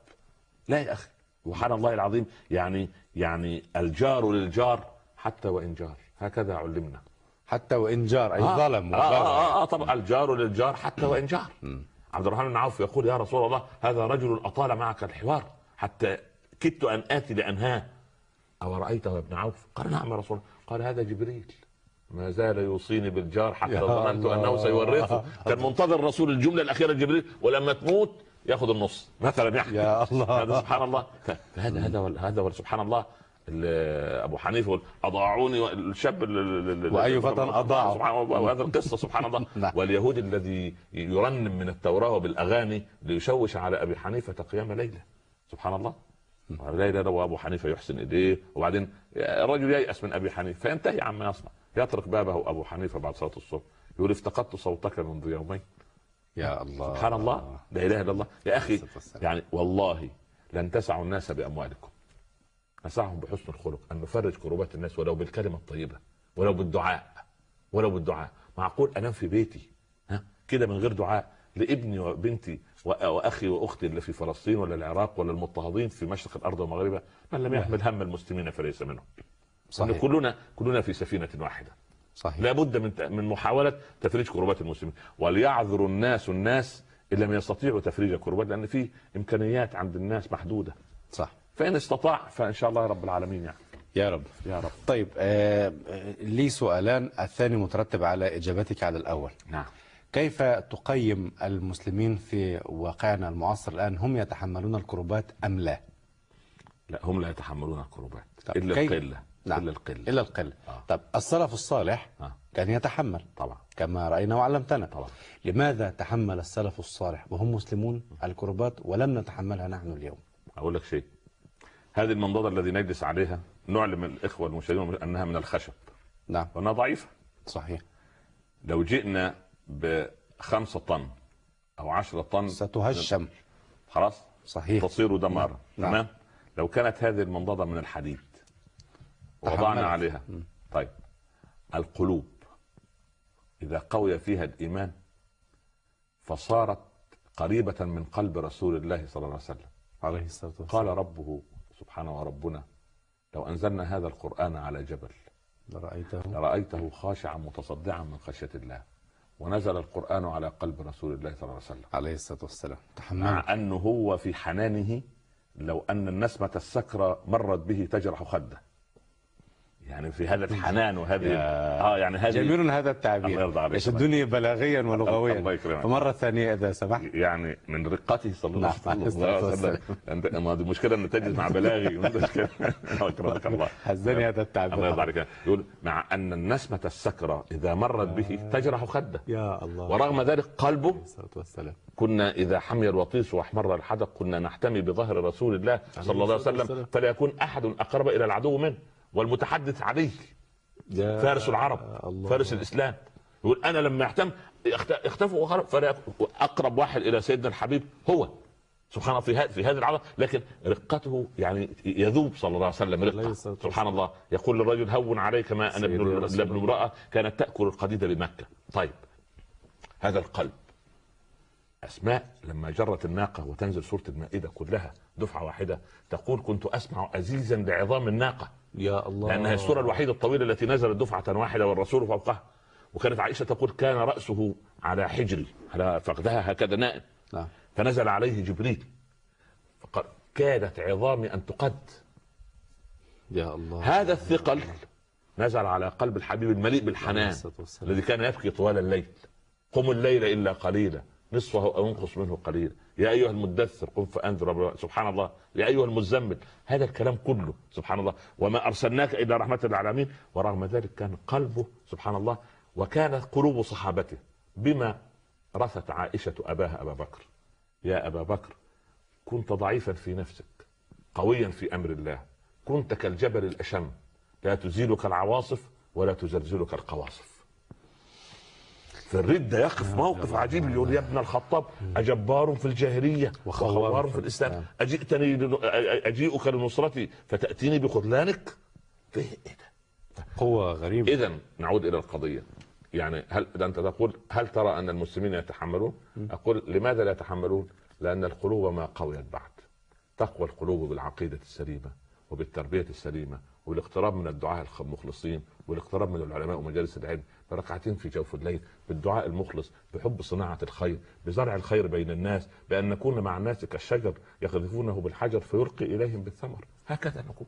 [SPEAKER 1] لا يا أخي. سبحان الله العظيم. يعني يعني الجار للجار حتى وإن جار. هكذا علمنا.
[SPEAKER 2] حتى وإن جار. أي
[SPEAKER 1] آه.
[SPEAKER 2] ظلم
[SPEAKER 1] آه,
[SPEAKER 2] وبغى.
[SPEAKER 1] آه, آه طبعا. الجار للجار حتى وإن جار. عبد الرحمن بن عوف يقول يا رسول الله هذا رجل أطال معك الحوار حتى كدت أن اتي لانهاه أو رايته يا ابن عوف؟ قال نعم يا رسول الله. قال هذا جبريل. ما زال يوصيني بالجار حتى ظننت. أنه سيورثه. كان منتظر الرسول الجملة الأخيرة جبريل ولما تموت يأخذ النص. مثلا يعني.
[SPEAKER 2] يا الله.
[SPEAKER 1] هذا سبحان الله. فهذا هذا هذا سبحان الله. ال- أبو حنيفة أضاعوني الشاب ال- ال- ال-
[SPEAKER 2] وأي فتى أضاعه.
[SPEAKER 1] سبحان الله. وهذا القصة سبحان الله.
[SPEAKER 2] نعم.
[SPEAKER 1] واليهود الذي يرنم من التوراة وبالأغاني ليشوش على أبي حنيفة قيام ليلة. سبحان الله. ليلة لو أبو حنيفة يحسن إيديه وبعدين الرجل ييأس من أبي حنيفة. فينتهي عما يصنع. يطرق بابه أبو حنيفة بعد صلاة الصبح. يقول افتقدت صوتك منذ يومين.
[SPEAKER 2] يا الله.
[SPEAKER 1] سبحان الله. لا إله إلا الله. يا
[SPEAKER 2] أخي.
[SPEAKER 1] يعني والله لن تسعوا الناس بأموالكم. نسعهم بحسن الخلق أن نفرج كروبات الناس ولو بالكلمة الطيبة ولو بالدعاء ولو بالدعاء. معقول أنام في بيتي؟ ها؟ كده من غير دعاء. لابني وبنتي وأخي وأختي اللي في فلسطين ولا العراق ولا المضطهدين في مشرق الأرض ومغربها من لم يحمل هم المسلمين فليس منهم.
[SPEAKER 2] صحيح.
[SPEAKER 1] كلنا كلنا في سفينة واحدة.
[SPEAKER 2] صحيح.
[SPEAKER 1] لابد من من محاولة تفريج كربات المسلمين. وليعذر الناس الناس إن لم يستطيعوا تفريج كربات لأن في إمكانيات عند الناس محدودة.
[SPEAKER 2] صح.
[SPEAKER 1] فإن استطاع فإن شاء الله رب العالمين يعني.
[SPEAKER 2] يا رب.
[SPEAKER 1] يا رب.
[SPEAKER 2] طيب آه آه، لي سؤالان. الثاني مترتب على إجابتك على الأول.
[SPEAKER 1] نعم.
[SPEAKER 2] كيف تقيم المسلمين في واقعنا المعاصر الآن؟ هم يتحملون الكروبات أم لا؟
[SPEAKER 1] لا هم لا يتحملون إلا
[SPEAKER 2] كيف؟
[SPEAKER 1] القلة
[SPEAKER 2] نعم.
[SPEAKER 1] إلا القلة.
[SPEAKER 2] إلا القلة.
[SPEAKER 1] آه.
[SPEAKER 2] طب السلف الصالح
[SPEAKER 1] آه.
[SPEAKER 2] كان يتحمل.
[SPEAKER 1] طبعا.
[SPEAKER 2] كما رأينا وعلمتنا.
[SPEAKER 1] طبعا.
[SPEAKER 2] لماذا تحمل السلف الصالح وهم مسلمون الكربات ولم نتحملها نحن اليوم؟
[SPEAKER 1] أقول لك شيء. هذه المنضدة الذي نجلس عليها نعلم الإخوة المشاهدين أنها من الخشب.
[SPEAKER 2] نعم.
[SPEAKER 1] وأنها ضعيفة.
[SPEAKER 2] صحيح.
[SPEAKER 1] لو جئنا بخمسة طن أو عشرة طن.
[SPEAKER 2] ستهشم.
[SPEAKER 1] خلاص؟
[SPEAKER 2] صحيح.
[SPEAKER 1] تصير دمارا
[SPEAKER 2] نعم.
[SPEAKER 1] تمام؟ لو كانت هذه المنضدة من الحديد. ووضعنا
[SPEAKER 2] تحملت.
[SPEAKER 1] عليها طيب. القلوب. إذا قوي فيها الإيمان فصارت قريبة من قلب رسول الله صلى الله عليه وسلم.
[SPEAKER 2] عليه الصلاة والسلام.
[SPEAKER 1] قال ربه سبحانه وربنا لو أنزلنا هذا القرآن على جبل
[SPEAKER 2] رايته
[SPEAKER 1] لرأيته خاشعا متصدعا من خشية الله. ونزل القرآن على قلب رسول الله صلى الله عليه وسلم.
[SPEAKER 2] عليه الصلاة والسلام.
[SPEAKER 1] مع أنه هو في حنانه لو أن النسمة السكرة مرت به تجرح خده. يعني في هذا الحنان وهذه
[SPEAKER 2] يا-
[SPEAKER 1] آه يعني هذه
[SPEAKER 2] جميل هذا
[SPEAKER 1] الله
[SPEAKER 2] التعبير
[SPEAKER 1] يرضى عليك.
[SPEAKER 2] يشدني بلاغيا
[SPEAKER 1] الله
[SPEAKER 2] ولغويا
[SPEAKER 1] يكرمك.
[SPEAKER 2] فمره ثانية إذا سمحت.
[SPEAKER 1] يعني من رقته صلى الله
[SPEAKER 2] نعم، عليه
[SPEAKER 1] عليه وسلم. ما دي مشكلة ان تجد مع بلاغي. أكرمك الله.
[SPEAKER 2] حزني هذا
[SPEAKER 1] الله
[SPEAKER 2] التعبير
[SPEAKER 1] يرضى عليك. يقول مع أن النسمة السكرة إذا مرت به تجرح خده.
[SPEAKER 2] يا الله.
[SPEAKER 1] ورغم ذلك قلبه.
[SPEAKER 2] والسلام.
[SPEAKER 1] كنا إذا حمي الوطيس وأحمر الحدق كنا نحتمي بظهر رسول الله صلى الله عليه وسلم. فلا يكون أحد أقرب إلى العدو منه. والمتحدث عليه فارس العرب
[SPEAKER 2] الله.
[SPEAKER 1] فارس الإسلام. يقول أنا لما وخرج فلا يكون أقرب واحد إلى سيدنا الحبيب هو. سبحان الله في في هذه العرض لكن رقته يعني يذوب صلى الله عليه وسلم
[SPEAKER 2] رقة.
[SPEAKER 1] سبحان الله. يقول للرجل هون عليك ما
[SPEAKER 2] أنا
[SPEAKER 1] ابن ابن امرأة كانت تأكل القديد بمكة. طيب هذا القلب. أسماء لما جرت الناقة وتنزل سورة المائدة كلها دفعة واحدة تقول كنت أسمع ازيزا لعظام الناقة.
[SPEAKER 2] يا الله.
[SPEAKER 1] لأنها السورة الوحيدة الطويلة التي نزلت دفعة واحدة والرسول فوقها. وكانت عائشة تقول كان رأسه على حجري على فخذها هكذا نائم.
[SPEAKER 2] نعم.
[SPEAKER 1] فنزل عليه جبريل. فقال كادت عظامي أن تقد.
[SPEAKER 2] يا الله.
[SPEAKER 1] هذا الثقل نزل على قلب الحبيب المليء بالحنان. الذي كان يبكي طوال الليل. قم الليل إلا قليلا. نصفه أو انقص منه قليلا. يا أيها المدثر قم فأنذر سبحان الله. يا أيها المزمل. هذا الكلام كله سبحان الله. وما أرسلناك إلا رحمة للعالمين. ورغم ذلك كان قلبه سبحان الله وكانت قلوب صحابته بما رثت عائشة أباها أبا بكر. يا أبا بكر كنت ضعيفا في نفسك قويا في أمر الله. كنت كالجبل الأشم. لا تزيلك العواصف ولا تزلزلك القواصف. في الردة يقف موقف عجيب يقول يا ابن الخطاب أجبار في الجاهلية وخوار في الإسلام. أجئتني أجيئك لنصرتي فتأتيني بخذلانك؟ إيه ده
[SPEAKER 2] قوة غريبة.
[SPEAKER 1] إذا نعود إلى القضية. يعني هل إذا أنت تقول هل ترى أن المسلمين يتحملون؟ أقول لماذا لا يتحملون؟ لأن القلوب ما قويت بعد. تقوى القلوب بالعقيدة السليمة وبالتربية السليمة والإقتراب من الدعاء المخلصين والإقتراب من العلماء ومجالس العلم. بركعتين في جوف الليل بالدعاء المخلص بحب صناعة الخير بزرع الخير بين الناس بأن نكون مع الناس كالشجر يقذفونه بالحجر فيلقي إليهم بالثمر. هكذا نكون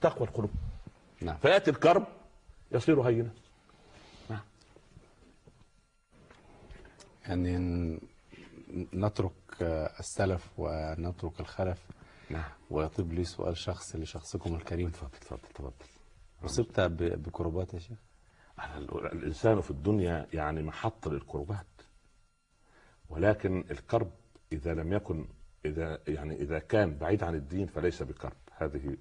[SPEAKER 1] تقوى القلوب.
[SPEAKER 2] نعم.
[SPEAKER 1] فيأتي الكرب يصير هينا
[SPEAKER 2] يعني ن- نترك السلف ونترك الخلف.
[SPEAKER 1] نعم.
[SPEAKER 2] ويطيب لي سؤال شخصي لشخصكم الكريم.
[SPEAKER 1] تفضل تفضل تفضل.
[SPEAKER 2] أصبت ب- بكربات يا شيخ؟
[SPEAKER 1] ال- الإنسان في الدنيا يعني محط للكربات. ولكن الكرب إذا لم يكن إذا يعني إذا كان بعيد عن الدين فليس بكرب. هذه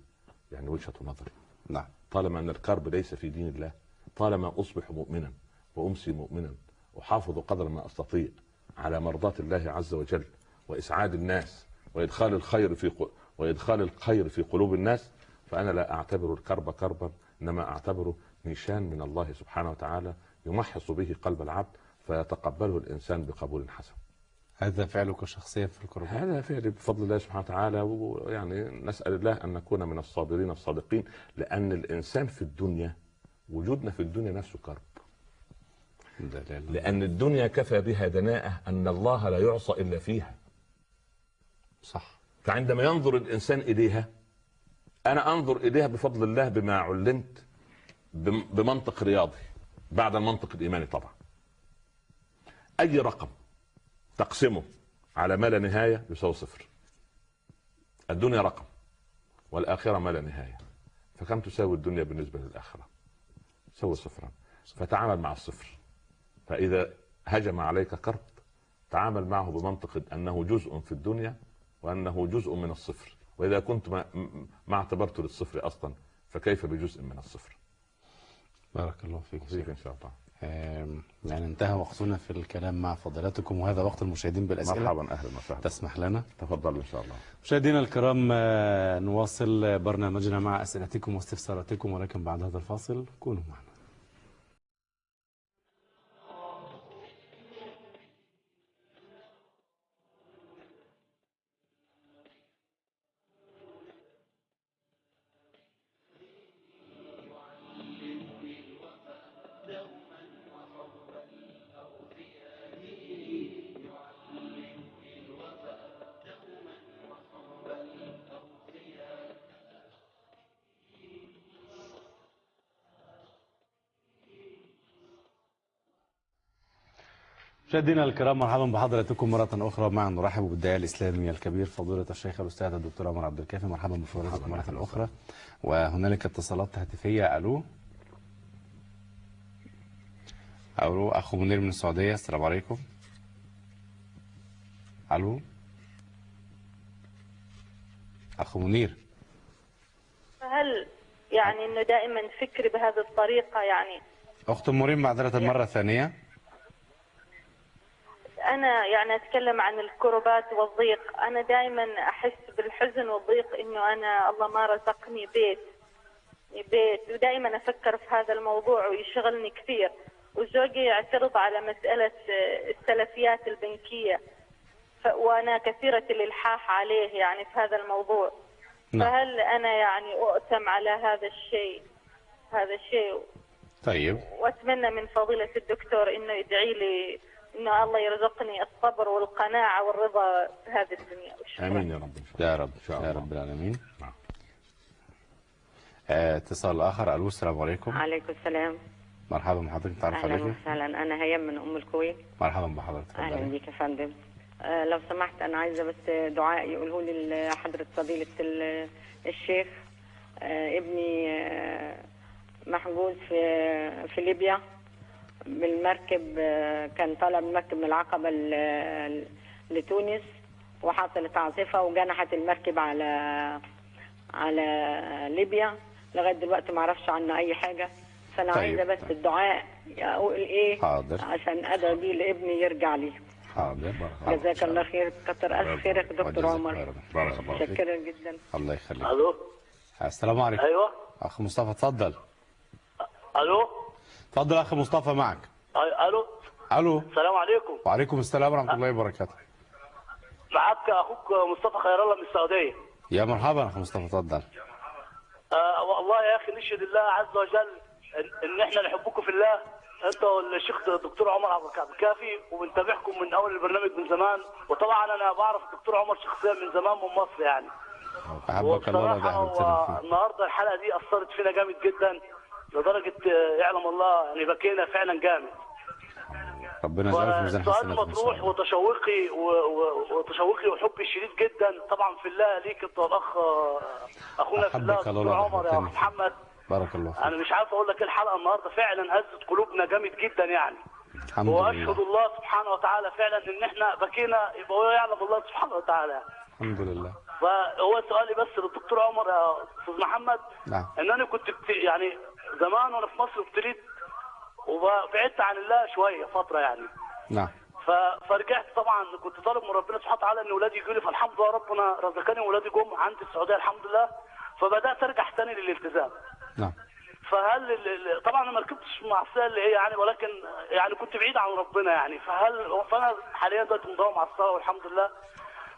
[SPEAKER 1] يعني وجهة نظري.
[SPEAKER 2] نعم.
[SPEAKER 1] طالما أن الكرب ليس في دين الله طالما أصبح مؤمنا وأمسي مؤمنا احافظ قدر ما أستطيع على مرضاة الله عز وجل وإسعاد الناس وإدخال الخير في وإدخال الخير في قلوب الناس فأنا لا أعتبر الكرب كربا إنما أعتبره نيشان من الله سبحانه وتعالى يمحص به قلب العبد فيتقبله الإنسان بقبول حسن.
[SPEAKER 2] هذا فعلك شخصيا في الكربات
[SPEAKER 1] هذا فعل بفضل الله سبحانه وتعالى ويعني نسأل الله أن نكون من الصابرين الصادقين لأن الإنسان في الدنيا وجودنا في الدنيا نفسه كرب. لأن الدنيا كفى بها دناءة أن الله لا يعصى إلا فيها
[SPEAKER 2] صح
[SPEAKER 1] فعندما ينظر الإنسان إليها أنا أنظر إليها بفضل الله بما علمت بمنطق رياضي بعد المنطق الإيماني طبعا. أي رقم تقسمه على ما لا نهاية يساوي صفر. الدنيا رقم والآخرة ما لا نهاية. فكم تساوي الدنيا بالنسبة للآخرة؟ تساوي صفرا. فتعامل مع الصفر. فإذا هجم عليك كرب تعامل معه بمنطق أنه جزء في الدنيا وأنه جزء من الصفر. وإذا كنت ما, ما اعتبرته للصفر أصلا فكيف بجزء من الصفر؟
[SPEAKER 2] بارك الله فيك
[SPEAKER 1] فيك إن شاء الله.
[SPEAKER 2] يعني انتهى وقتنا في الكلام مع فضيلتكم وهذا وقت المشاهدين بالأسئلة.
[SPEAKER 1] مرحبا أهلا وسهلا.
[SPEAKER 2] تسمح لنا؟
[SPEAKER 1] تفضل إن شاء الله.
[SPEAKER 2] مشاهدينا الكرام آه، نواصل برنامجنا مع أسئلتكم واستفساراتكم ولكن بعد هذا الفاصل كونوا معنا. مشاهدينا الكرام مرحبا بحضراتكم مرة أخرى معا. نرحب بالداعية الإسلامي الكبير فضيلة الشيخ الأستاذ الدكتور عمر عبد الكافي. مرحبا بفضيلتكم مرة أخرى. وهنالك اتصالات هاتفية. ألو؟ ألو أخو منير من السعودية. السلام عليكم. ألو؟ أخو منير.
[SPEAKER 3] هل يعني إنه دائما فكري بهذه الطريقة يعني؟
[SPEAKER 2] أخت مريم معذرة مرة ثانية.
[SPEAKER 3] أنا يعني أتكلم عن الكربات والضيق. أنا دائما أحس بالحزن والضيق إنه أنا الله ما رزقني بيت بيت. ودائما أفكر في هذا الموضوع ويشغلني كثير. وزوجي يعترض على مسألة السلفيات البنكية. وأنا كثيرة الإلحاح عليه يعني في هذا الموضوع.
[SPEAKER 2] نعم.
[SPEAKER 3] فهل أنا يعني أؤتم على هذا الشيء؟ هذا الشيء.
[SPEAKER 2] طيب.
[SPEAKER 3] وأتمنى من فضيلة الدكتور إنه يدعي لي انه الله يرزقني الصبر والقناعة والرضا في هذه الدنيا. والشكر.
[SPEAKER 1] آمين يا رب. ان شاء الله
[SPEAKER 2] يا رب.
[SPEAKER 1] إن شاء
[SPEAKER 2] يا
[SPEAKER 1] الله.
[SPEAKER 2] رب العالمين.
[SPEAKER 1] نعم.
[SPEAKER 2] آه، اتصال آخر. ألو السلام عليكم.
[SPEAKER 4] عليكم السلام.
[SPEAKER 2] مرحبا بحضرتك تعرف
[SPEAKER 4] أهلا
[SPEAKER 2] عليك؟
[SPEAKER 4] وسهلا. أنا هيام من أم الكويت.
[SPEAKER 2] مرحبا بحضرتك أهلا
[SPEAKER 4] بيك يا فندم. آه لو سمحت أنا عايزة بس دعاء يقوله لي حضرة فضيلة ال- الشيخ آه ابني آه محجوز في في ليبيا. بالمركب آه كان طالع بالمركب من العقبة لتونس وحصلت عاصفة وجنحت المركب على على ليبيا. لغاية دلوقتي ما أعرفش عنه أي حاجة. فأنا
[SPEAKER 2] طيب،
[SPEAKER 4] عايزة بس. الدعاء أقول إيه
[SPEAKER 2] حاضر.
[SPEAKER 4] عشان أدعو بيه لابني يرجع لي.
[SPEAKER 2] حاضر.
[SPEAKER 4] جزاك الله. خير. كتر ألف خيرك دكتور عمر.
[SPEAKER 2] بارك الله فيك.
[SPEAKER 4] متشكره جدا.
[SPEAKER 2] الله يخليك.
[SPEAKER 5] ألو؟
[SPEAKER 2] السلام عليكم.
[SPEAKER 5] أيوه.
[SPEAKER 2] أخ مصطفى اتفضل.
[SPEAKER 5] ألو؟
[SPEAKER 2] اتفضل اخ مصطفى معك.
[SPEAKER 5] ألو؟
[SPEAKER 2] ألو؟
[SPEAKER 5] السلام عليكم.
[SPEAKER 2] وعليكم السلام ورحمة الله وبركاته.
[SPEAKER 5] معك أخوك مصطفى خير الله من السعودية.
[SPEAKER 2] يا مرحبا اخ مصطفى اتفضل
[SPEAKER 5] آه والله يا أخي نشهد الله عز وجل ان, إحنا نحبكم في الله. أنت والشيخ الدكتور عمر عبد الكافي وبنتابعكم من أول البرنامج من زمان. وطبعا أنا بعرف الدكتور عمر شخصيا من زمان من مصر يعني.
[SPEAKER 2] أحبك الله
[SPEAKER 5] النهارده الحلقة دي أثرت فينا جامد جدا. لدرجة آه، يعلم الله يعني بكينا فعلا جامد.
[SPEAKER 2] ربنا يجعله في ميزان
[SPEAKER 5] السؤال مطروح. وتشوقي وتشوقي وحبي الشديد جدا. طبعا في الله ليك انت والاخ أخونا في الله دكتور عمر يا. محمد.
[SPEAKER 2] بارك الله فيك.
[SPEAKER 5] أنا مش عارف أقول لك إيه الحلقة النهارده. فعلا هزت قلوبنا جامد جدا يعني.
[SPEAKER 2] الحمد
[SPEAKER 5] وأشهد
[SPEAKER 2] لله
[SPEAKER 5] الله سبحانه وتعالى فعلا إن إحنا بكينا يبقى هو يعلم الله سبحانه وتعالى.
[SPEAKER 2] الحمد لله.
[SPEAKER 5] فهو سؤالي بس للدكتور عمر يا أستاذ محمد.
[SPEAKER 2] نعم.
[SPEAKER 5] إن أنا كنت. يعني زمان وأنا في مصر ابتليت وبعدت عن الله شوية فترة يعني.
[SPEAKER 2] نعم.
[SPEAKER 5] ف... فرجعت طبعا كنت طالب من ربنا سبحانه وتعالى إن اولادي يجوا لي فالحمد لله ربنا رزقني واولادي جم عندي السعودية الحمد لله. فبدأت أرجع تاني للالتزام.
[SPEAKER 2] نعم.
[SPEAKER 5] فهل ال- طبعا أنا ما ركبتش معصيه اللي هي يعني ولكن يعني كنت بعيد عن ربنا يعني. فهل فأنا حاليا دلوقتي مداوم على الصلاه والحمد لله.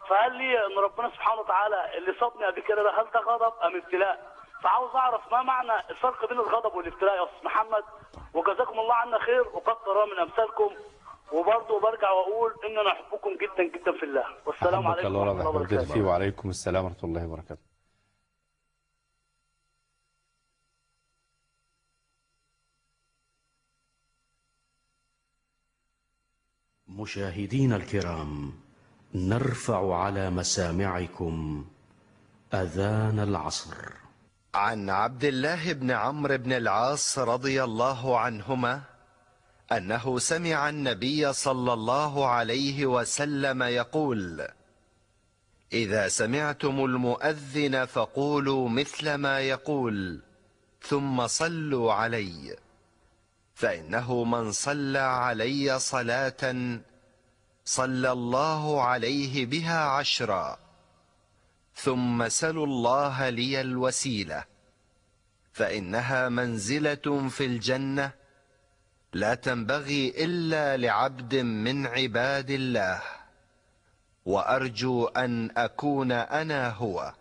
[SPEAKER 5] فهل لي إن ربنا سبحانه وتعالى اللي صابني قبل كده ده هل ده غضب أم ابتلاء؟ فعاوز أعرف ما معنى الفرق بين الغضب والابتلاء يا أستاذ محمد؟ وجزاكم الله عنا خير وكثر من أمثالكم. وبرضه برجع وأقول إن أنا أحبكم جدا جدا في الله. والسلام عليكم
[SPEAKER 2] الله
[SPEAKER 5] ورحمة الله وبركاته.
[SPEAKER 2] فيه وعليكم السلام ورحمة الله وبركاته.
[SPEAKER 6] مشاهدينا الكرام نرفع على مسامعكم أذان العصر.
[SPEAKER 7] عن عبد الله بن عمرو بن العاص رضي الله عنهما أنه سمع النبي صلى الله عليه وسلم يقول إذا سمعتم المؤذن فقولوا مثل ما يقول ثم صلوا علي فإنه من صلى علي صلاة صلى الله عليه بها عشرا. ثم سلوا الله لي الوسيلة فإنها منزلة في الجنة لا تنبغي إلا لعبد من عباد الله وأرجو أن أكون أنا هو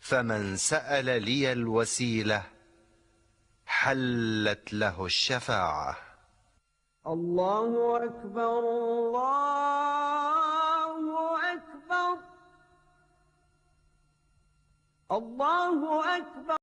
[SPEAKER 7] فمن سأل لي الوسيلة حلت له الشفاعة.
[SPEAKER 8] الله أكبر الله أكبر. الله أكبر.